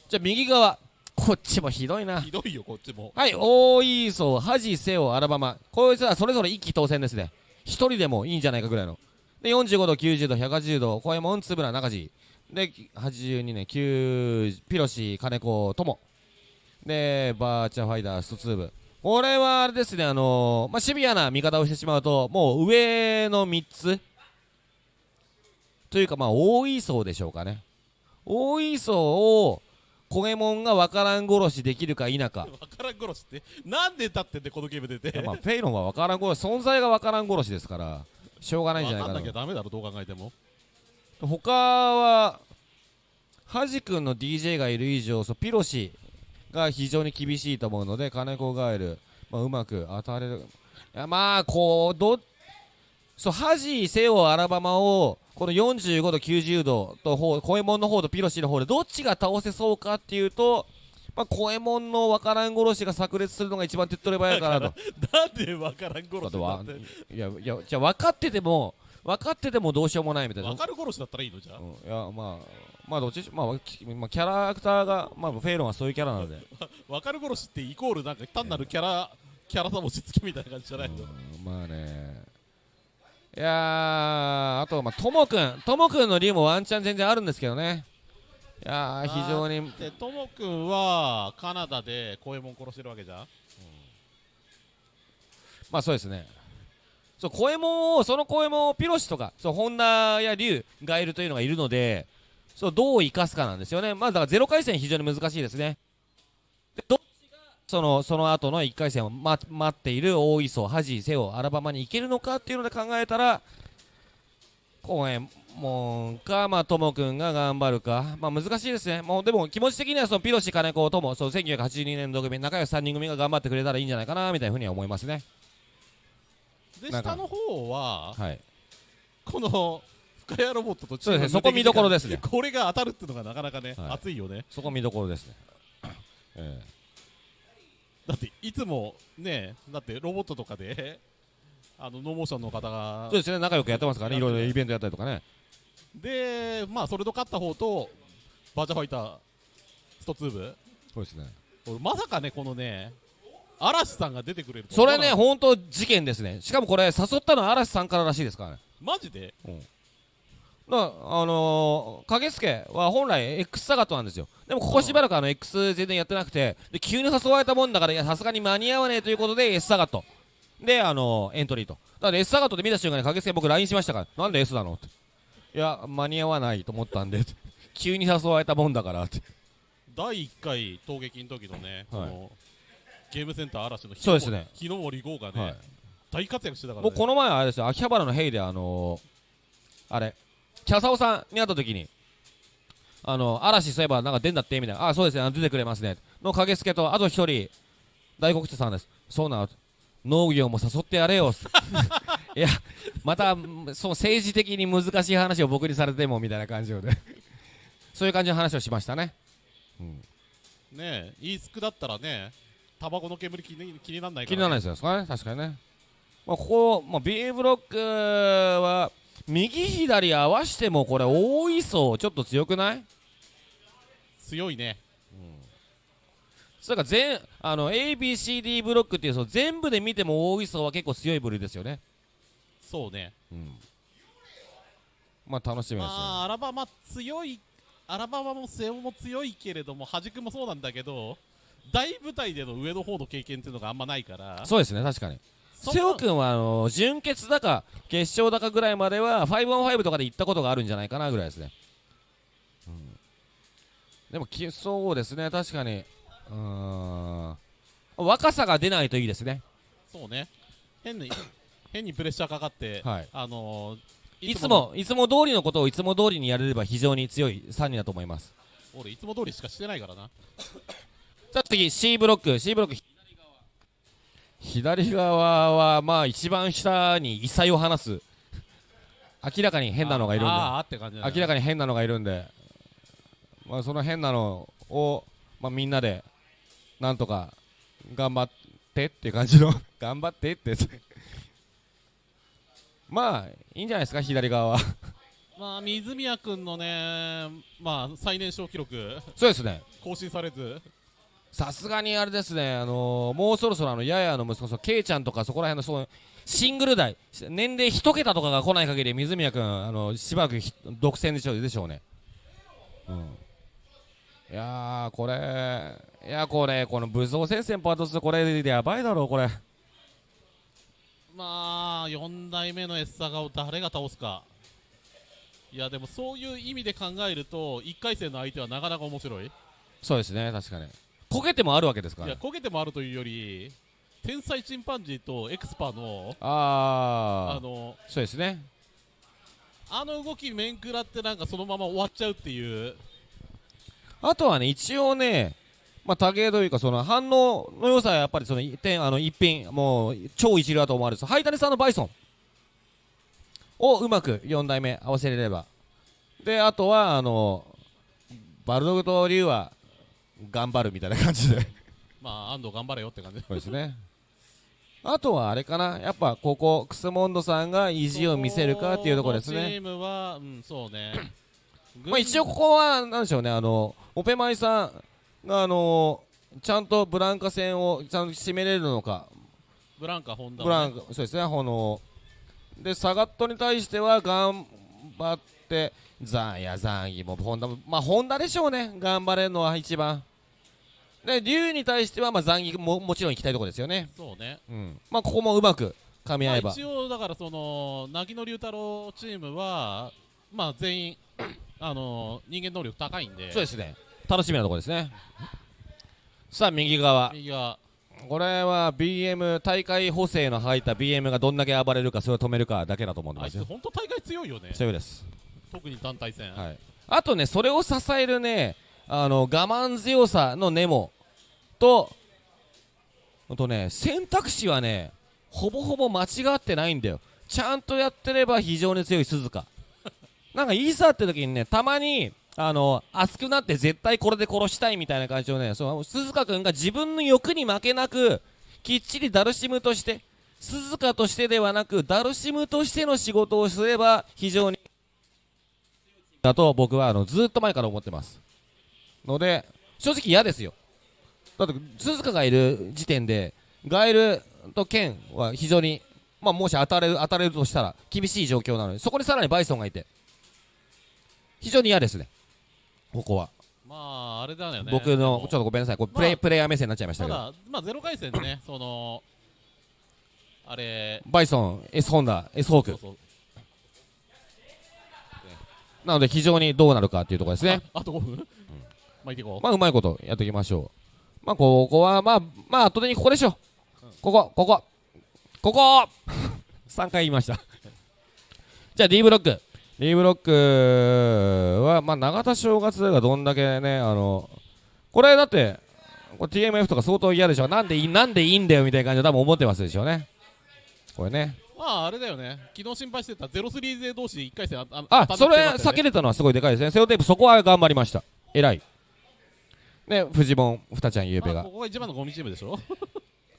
じゃあ右側。こっちもひどいな。ひどいよこっちも。はい大磯恥瀬尾アラバマ。こいつはそれぞれ一気当選ですね。一人でもいいんじゃないかぐらいの。で45度90度180度小右衛門円谷中地で82年9ピロシ金子友でバーチャファイターストツーブこれはあれですねあのーまあ、シビアな見方をしてしまうともう上の3つ。というかまあ大磯でしょうかね。大磯を小右衛門が分からん殺しできるか否か。わからん殺しって？なんで立ってんでこのゲーム出て。まあフェイロンは分からん殺し存在が分からん殺しですからしょうがないんじゃないかな。わかんなきゃダメだろどう考えても他はハジ君の DJ がいる以上そうピロシが非常に厳しいと思うので金子ガエル、まあ、うまく当たれるいやまあこうどそうハジセオアラバマをこの45度90度と方小右衛門の方とピロシの方でどっちが倒せそうかっていうとまあ、小右衛門の分からん殺しが炸裂するのが一番手っ取り早いかなと。なんでわからん殺しだっていやいやじゃあ分かってても分かっててもどうしようもないみたいな。わかる殺しだったらいいのじゃあ。うん、いやまあまあどっちまあ、きまあ、キャラクターがまあフェイロンはそういうキャラなので。わかる殺しってイコールなんか単なるキャラキャラさもしつきみたいな感じじゃないの？うんまあね。いやーあとまあともくん。ともくんの竜もワンチャン全然あるんですけどね。いやー非常に。でともくんはカナダで小右衛門殺してるわけじゃん。まあそうですねそう小右衛門をその小右衛門をピロシとかそう本田や竜がいるというのがいるのでそうどう生かすかなんですよね。まあだからゼロ回戦非常に難しいですね。でどっちがそのその後の1回戦を、ま、待っている大磯恥瀬尾アラバマに行けるのかっていうので考えたら小右衛門かまあともくんが頑張るか。まあ難しいですね。もうでも気持ち的にはそのピロシ金子ともそう1982年度組仲良し3人組が頑張ってくれたらいいんじゃないかなみたいなふうには思いますね。でなんか。下の方ははい。この深谷ロボットとそうですねそこ見どころですね。これが当たるっていうのがなかなかね、はい。熱いよね。そこ見どころですね。えだっていつもねだってロボットとかで あのノーモーションの方がそうですね、仲良くやってますからね、いろいろイベントやったりとかね。でまあそれと勝った方とバーチャファイターストツーブ。そうですね。俺まさかねこのね嵐さんが出てくれるとそれね、本当事件ですね。しかもこれ、誘ったのは嵐さんかららしいですからね。たマジで？だからあのー、影助は本来 X サガットなんですよ。でもここしばらくあの X 全然やってなくて、で急に誘われたもんだから、いや、さすがに間に合わねえということで S サガット。で、あのー、エントリーと。だから S サガットで見た瞬間に影助僕 LINE しましたから、なんで S なのって。いや、間に合わないと思ったんで、急に誘われたもんだからって。第1回闘撃の時のね、このゲームセンター嵐の日そうですね。日の森豪がね、はい。大活躍してたから、ね、僕この前あれですよ。秋葉原のヘイであのー、あれキャサオさんに会った時にあの嵐そういえばなんか出んだってみたいな。あそうですね。出てくれますね。の影助とあと一人大黒茶さんです。そうなの農業も誘ってやれよ。いやまたそう政治的に難しい話を僕にされてもみたいな感じでそういう感じの話をしましたね、うん、ねえイースクだったらねタバコの煙気に気にならないから、気にならないですよね。確かにね、まあ、ここ、まあ、B ブロックは右左合わしてもこれ大磯ちょっと強くない？強いね。それから全あの ABCD ブロックっていうその全部で見ても大磯は結構強い部類ですよね、そうね。うん、まあ楽しみですよ、まあアラバマ強いアラバマもセオも強いけれども端くもそうなんだけど大舞台での上の方の経験っていうのがあんまないから。そうですね確かに。瀬尾君はあの準決だか決勝だかぐらいまでは 5on5 とかで行ったことがあるんじゃないかなぐらいですね、うん、でもきそうですね確かに。うーん。若さが出ないといいですね。そうね。変に 変にプレッシャーかかって、はい。あのーいつもいつも通りのことをいつも通りにやれれば非常に強い3人だと思います。俺いつも通りしかしてないからなさあ次 C ブロック。C ブロック左側はまあ一番下に異彩を放す明らかに変なのがいるんで。明らかに変なのがいるんで、まあ、その変なのを、まあ、みんなでなんとか頑張ってっていう感じの。頑張ってって。まあいいんじゃないですか左側は。まあ水宮君のねまあ最年少記録。そうですね。更新されずさすがにあれですね、あのーもうそろそろあのややの息子、そのケイちゃんとかそこら辺のそうシングル代、年齢一桁とかが来ない限り、水宮君、あのしばらくひ独占でしょうでしょうね。うん、いやー、これ、いや、これ、この武装戦線パート2、これでやばいだろう、これ。まあ4代目のエッサガを誰が倒すかいやでもそういう意味で考えると1回戦の相手はなかなか面白いいそうですね、確かに。こけてもあるわけですからね。や焦げてもあるというより天才チンパンジーとエクスパのあー、あのそうですね。あの動き面食らってなんかそのまま終わっちゃうっていうあとはね、一応ね、まあ、多芸というか、その反応の良さはやっぱりその一点、あの一品、もう超一流だと思われる、ハイタネさんのバイソンをうまく4代目合わせれれば。で、あとは、あの、バルドグとリュウは頑張るみたいな感じで。まあ安藤頑張れよって感じ。そうですね。あとはあれかな、やっぱここ、クスモンドさんが意地を見せるかっていうところですね。チームはうんそうね。まあ、一応ここはなんでしょうね。あのオペマイさんがあのちゃんとブランカ戦をちゃんと締めれるのか。ブランカホンダブランカそうですね。このでサガットに対しては頑張ってザンやザンギもホンダもまあホンダでしょうね。頑張れるのは一番で竜に対してはまあザンギももちろん行きたいところですよね。そうね。うん。まあここもうまく噛み合えば。まあ、一応だからその凪野龍太郎チームはまあ全員 あの人間能力高いんで。そうですね。楽しみなところですね。さあ右側。右がこれは BM 大会補正の入った BM がどんだけ暴れるかそれを止めるかだけだと思うんですよ。本当大会強いよね。強いです、特に団体戦、はい、あとねそれを支えるねあの我慢強さのネモとあとね選択肢はねほぼほぼ間違ってないんだよ。ちゃんとやってれば非常に強い鈴鹿。なんかいざって時にねたまにあの熱くなって絶対これで殺したいみたいな感じをねその鈴鹿君が自分の欲に負けなくきっちりダルシムとして鈴鹿としてではなくダルシムとしての仕事をすれば非常にだと僕はあのずっと前から思ってます。ので正直嫌ですよ。だって鈴鹿がいる時点でガエルとケンは非常にまあもし当たれる当たれるとしたら厳しい状況なのでそこにさらにバイソンがいて非常に嫌ですね。ここは、まああれだよね。僕のちょっでとごめんなさい。これプレイ,、まあプレイヤー目線になっちゃいましたけど。もただまあゼロ回戦でねそのあれバイソン S ホンダ S ホーク。そうそう。なので非常にどうなるかっていうところですね。ああと5分、まあいっていこう、まあうまいことやっていきましょう。まあここはまあまあ後でにここでしょここここ。ここ。3 回言いました。じゃあ D ブロック。D ブロックはまあ永田正月がどんだけねあのこれだってこれ TMF とか相当嫌でしょ。なんでいいなんでいいんだよみたいな感じで多分思ってますでしょうね。これね。まああれだよね。昨日心配してた03勢同士1回戦あああそれ避けれたのはすごいでかいですね。セオテープそこは頑張りました。偉いねフジモンふたちゃんゆうべが。まあここが一番のゴミチームでしょ。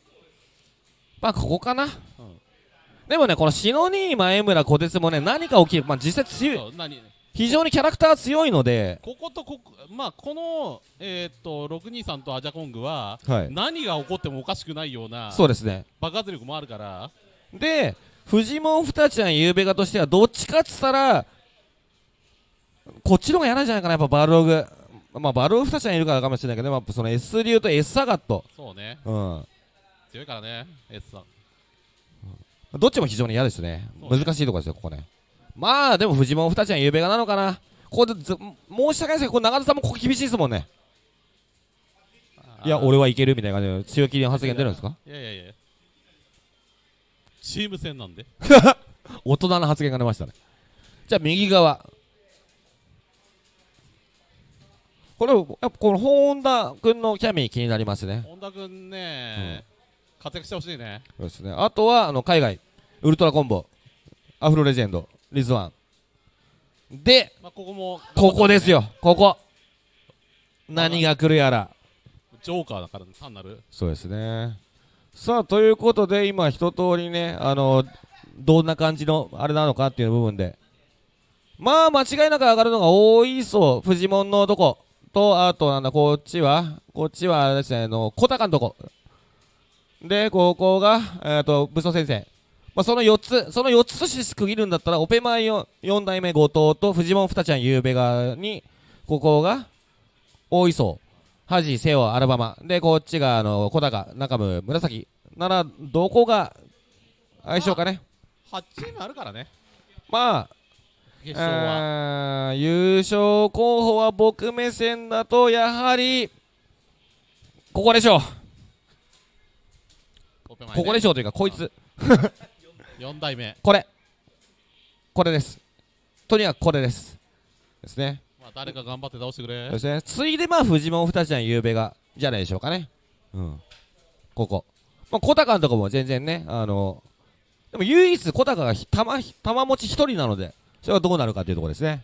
まあここかな、でもねこの篠兄前村小鉄もね何か起きる。まあ実際強い。非常にキャラクター強いので。こことここまあこのえーっと623とアジャコングははい。何が起こってもおかしくないようなそうですね。爆発力もあるから。でフジモンふたちゃんゆうべがとしてはどっちかっつったらこっちの方が嫌なんじゃないかなやっぱバルログまあバルログふたちゃんいるからかもしれないけどやっぱその S 流と S サガット。そうね。うん。強いからね S さん。どっちも非常に嫌ですね。ね。難しいところですよここね。まあでもフジモンふたちゃんゆうべがなのかな。ここでず申し訳ないですけどこれ長田さんもここ厳しいですもんね。いや俺はいけるみたいな感じで強気の発言出るんですか？いやいやいや。チーム戦なんで。大人な発言が出ましたね。じゃあ右側これやっぱこの本田君のキャミー気になりますね本田君ね、活躍してほしいねそうですね。あとは、あの、海外、ウルトラコンボ、アフロレジェンド、リズワン。で、まあここもここですよ、ここ。何が来るやら。ジョーカーだから単なるそうですね。さあ、ということで、今、一通りね、あの、どんな感じの、あれなのかっていう部分で。まあ、間違いなく上がるのが多いそう、フジモンのとこ。と、あと、なんだ、こっちは、こっちは、あれですね、あの、小高のとこ。で、ここが、えっ、と、武装先生。まあ、その4つ、その4つとして区切るんだったら、オペマイ 4, 4代目後藤とフジモン二ちゃんゆうべがに、ここが、大磯、ハジ、セオ、アルバマ。で、こっちが、あの、小高、中村、紫。なら、どこが、相性かね。8チームあるからねまあ、決勝はあー優勝候補は僕目線だと、やはり、ここでしょう。ここでしょうというか、こいつ。4代目これ。これです。とにかくこれです。ですね。まあ誰か頑張って倒してくれですね。ついで、まあ、フジモン二ちゃんゆうべが、じゃないでしょうかね。うん。ここ。まあ、小高のとこも全然ね、あの、でも唯一小高がひ玉、玉持ち一人なので、それはどうなるかっていうところですね。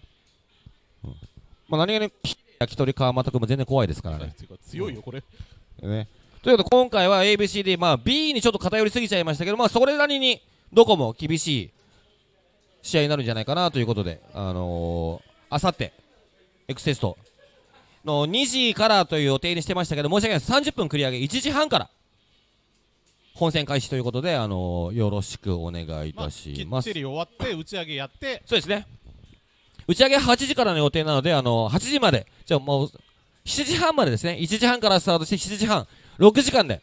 うん。まあ、何気に、焼き鳥川又君も全然怖いですからね。強いよこれね。ということで、今回は ABCD、まあ、B にちょっと偏りすぎちゃいましたけど、まあ、それなりに、どこも厳しい試合になるんじゃないかなということで、あのー、あさって、エクセストの2時からという予定にしてましたけど、申し訳ないです。30分繰り上げ、1時半から、本戦開始ということで、あのー、よろしくお願いいまあたします。きっちり終わって打ち上げやってそうですね。打ち上げ8時からの予定なので、あの8時まで、じゃあもう、7時半までですね、1時半からスタートして7時半、6時間で、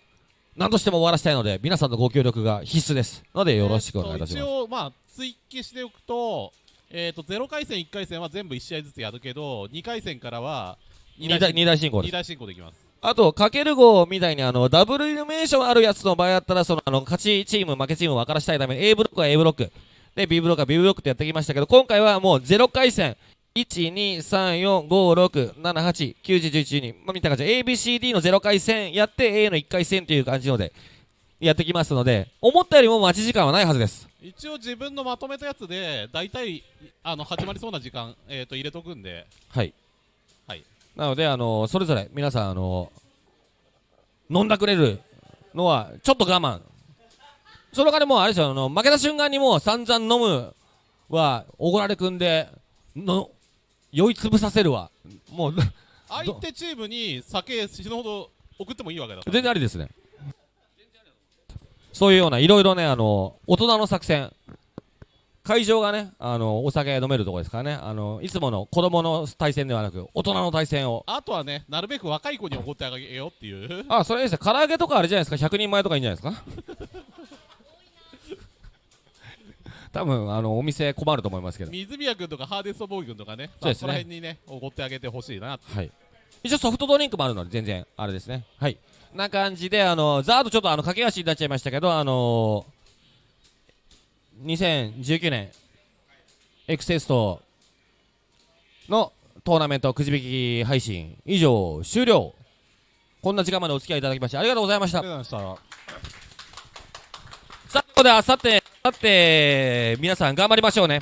何としても終わらせたいので、皆さんのご協力が必須です。ので、よろしくお願いいたします。えーと一応まあ追記しておくとえっと0回戦1回戦は全部1試合ずつやるけど2回戦からは二大二大進行です。二大進行できますあと、かける号みたいに、あの、ダブルイルミネーションあるやつの場合だったら、その、あの、勝ちチーム、負けチームを分からしたいために、A ブロックは A ブロック、で、B ブロックは B ブロックってやってきましたけど、今回はもう0回戦、1、2、3、4、5、6、7、8、9、10、11、12、まあ、みた感じで、ABCD の0回戦やって、A の1回戦という感じので、やってきますので、思ったよりも待ち時間はないはずです。一応自分のまとめたやつで大体あの始まりそうな時間、えー、と入れとくんではい。はいなので、あのそれぞれ皆さん、あの飲んだくれるのはちょっと我慢。その代わりもうあれですよ、あの負けた瞬間にもう散々飲むは、おごられくんで、の、酔いつぶさせるわ。もう、相手チームに酒死ぬほど送ってもいいわけだから全然ありですね。そういうようないろいろね、あの大人の作戦。会場がね、あのお酒飲めるところですからね、あのいつもの子供の対戦ではなく、大人の対戦を。あとはねなるべく若い子に怒ってあげようっていうあ、それいいですね。唐揚げとかあれじゃないですか。100人前とかいいんじゃないですか？多分あのお店困ると思いますけど。水宮君とかハーデストボーイ君とかねそうですねまあ、この辺にね怒ってあげてほしいなはい。一応ソフトドリンクもあるので全然あれですね。はい。な感じであのザードちょっとあの駆け足になっちゃいましたけどあの2019年エクセストのトーナメントくじ引き配信以上終了。こんな時間までお付き合いいただきましてありがとうございましたさあ、ここであさって、あさって、皆さん頑張りましょうね。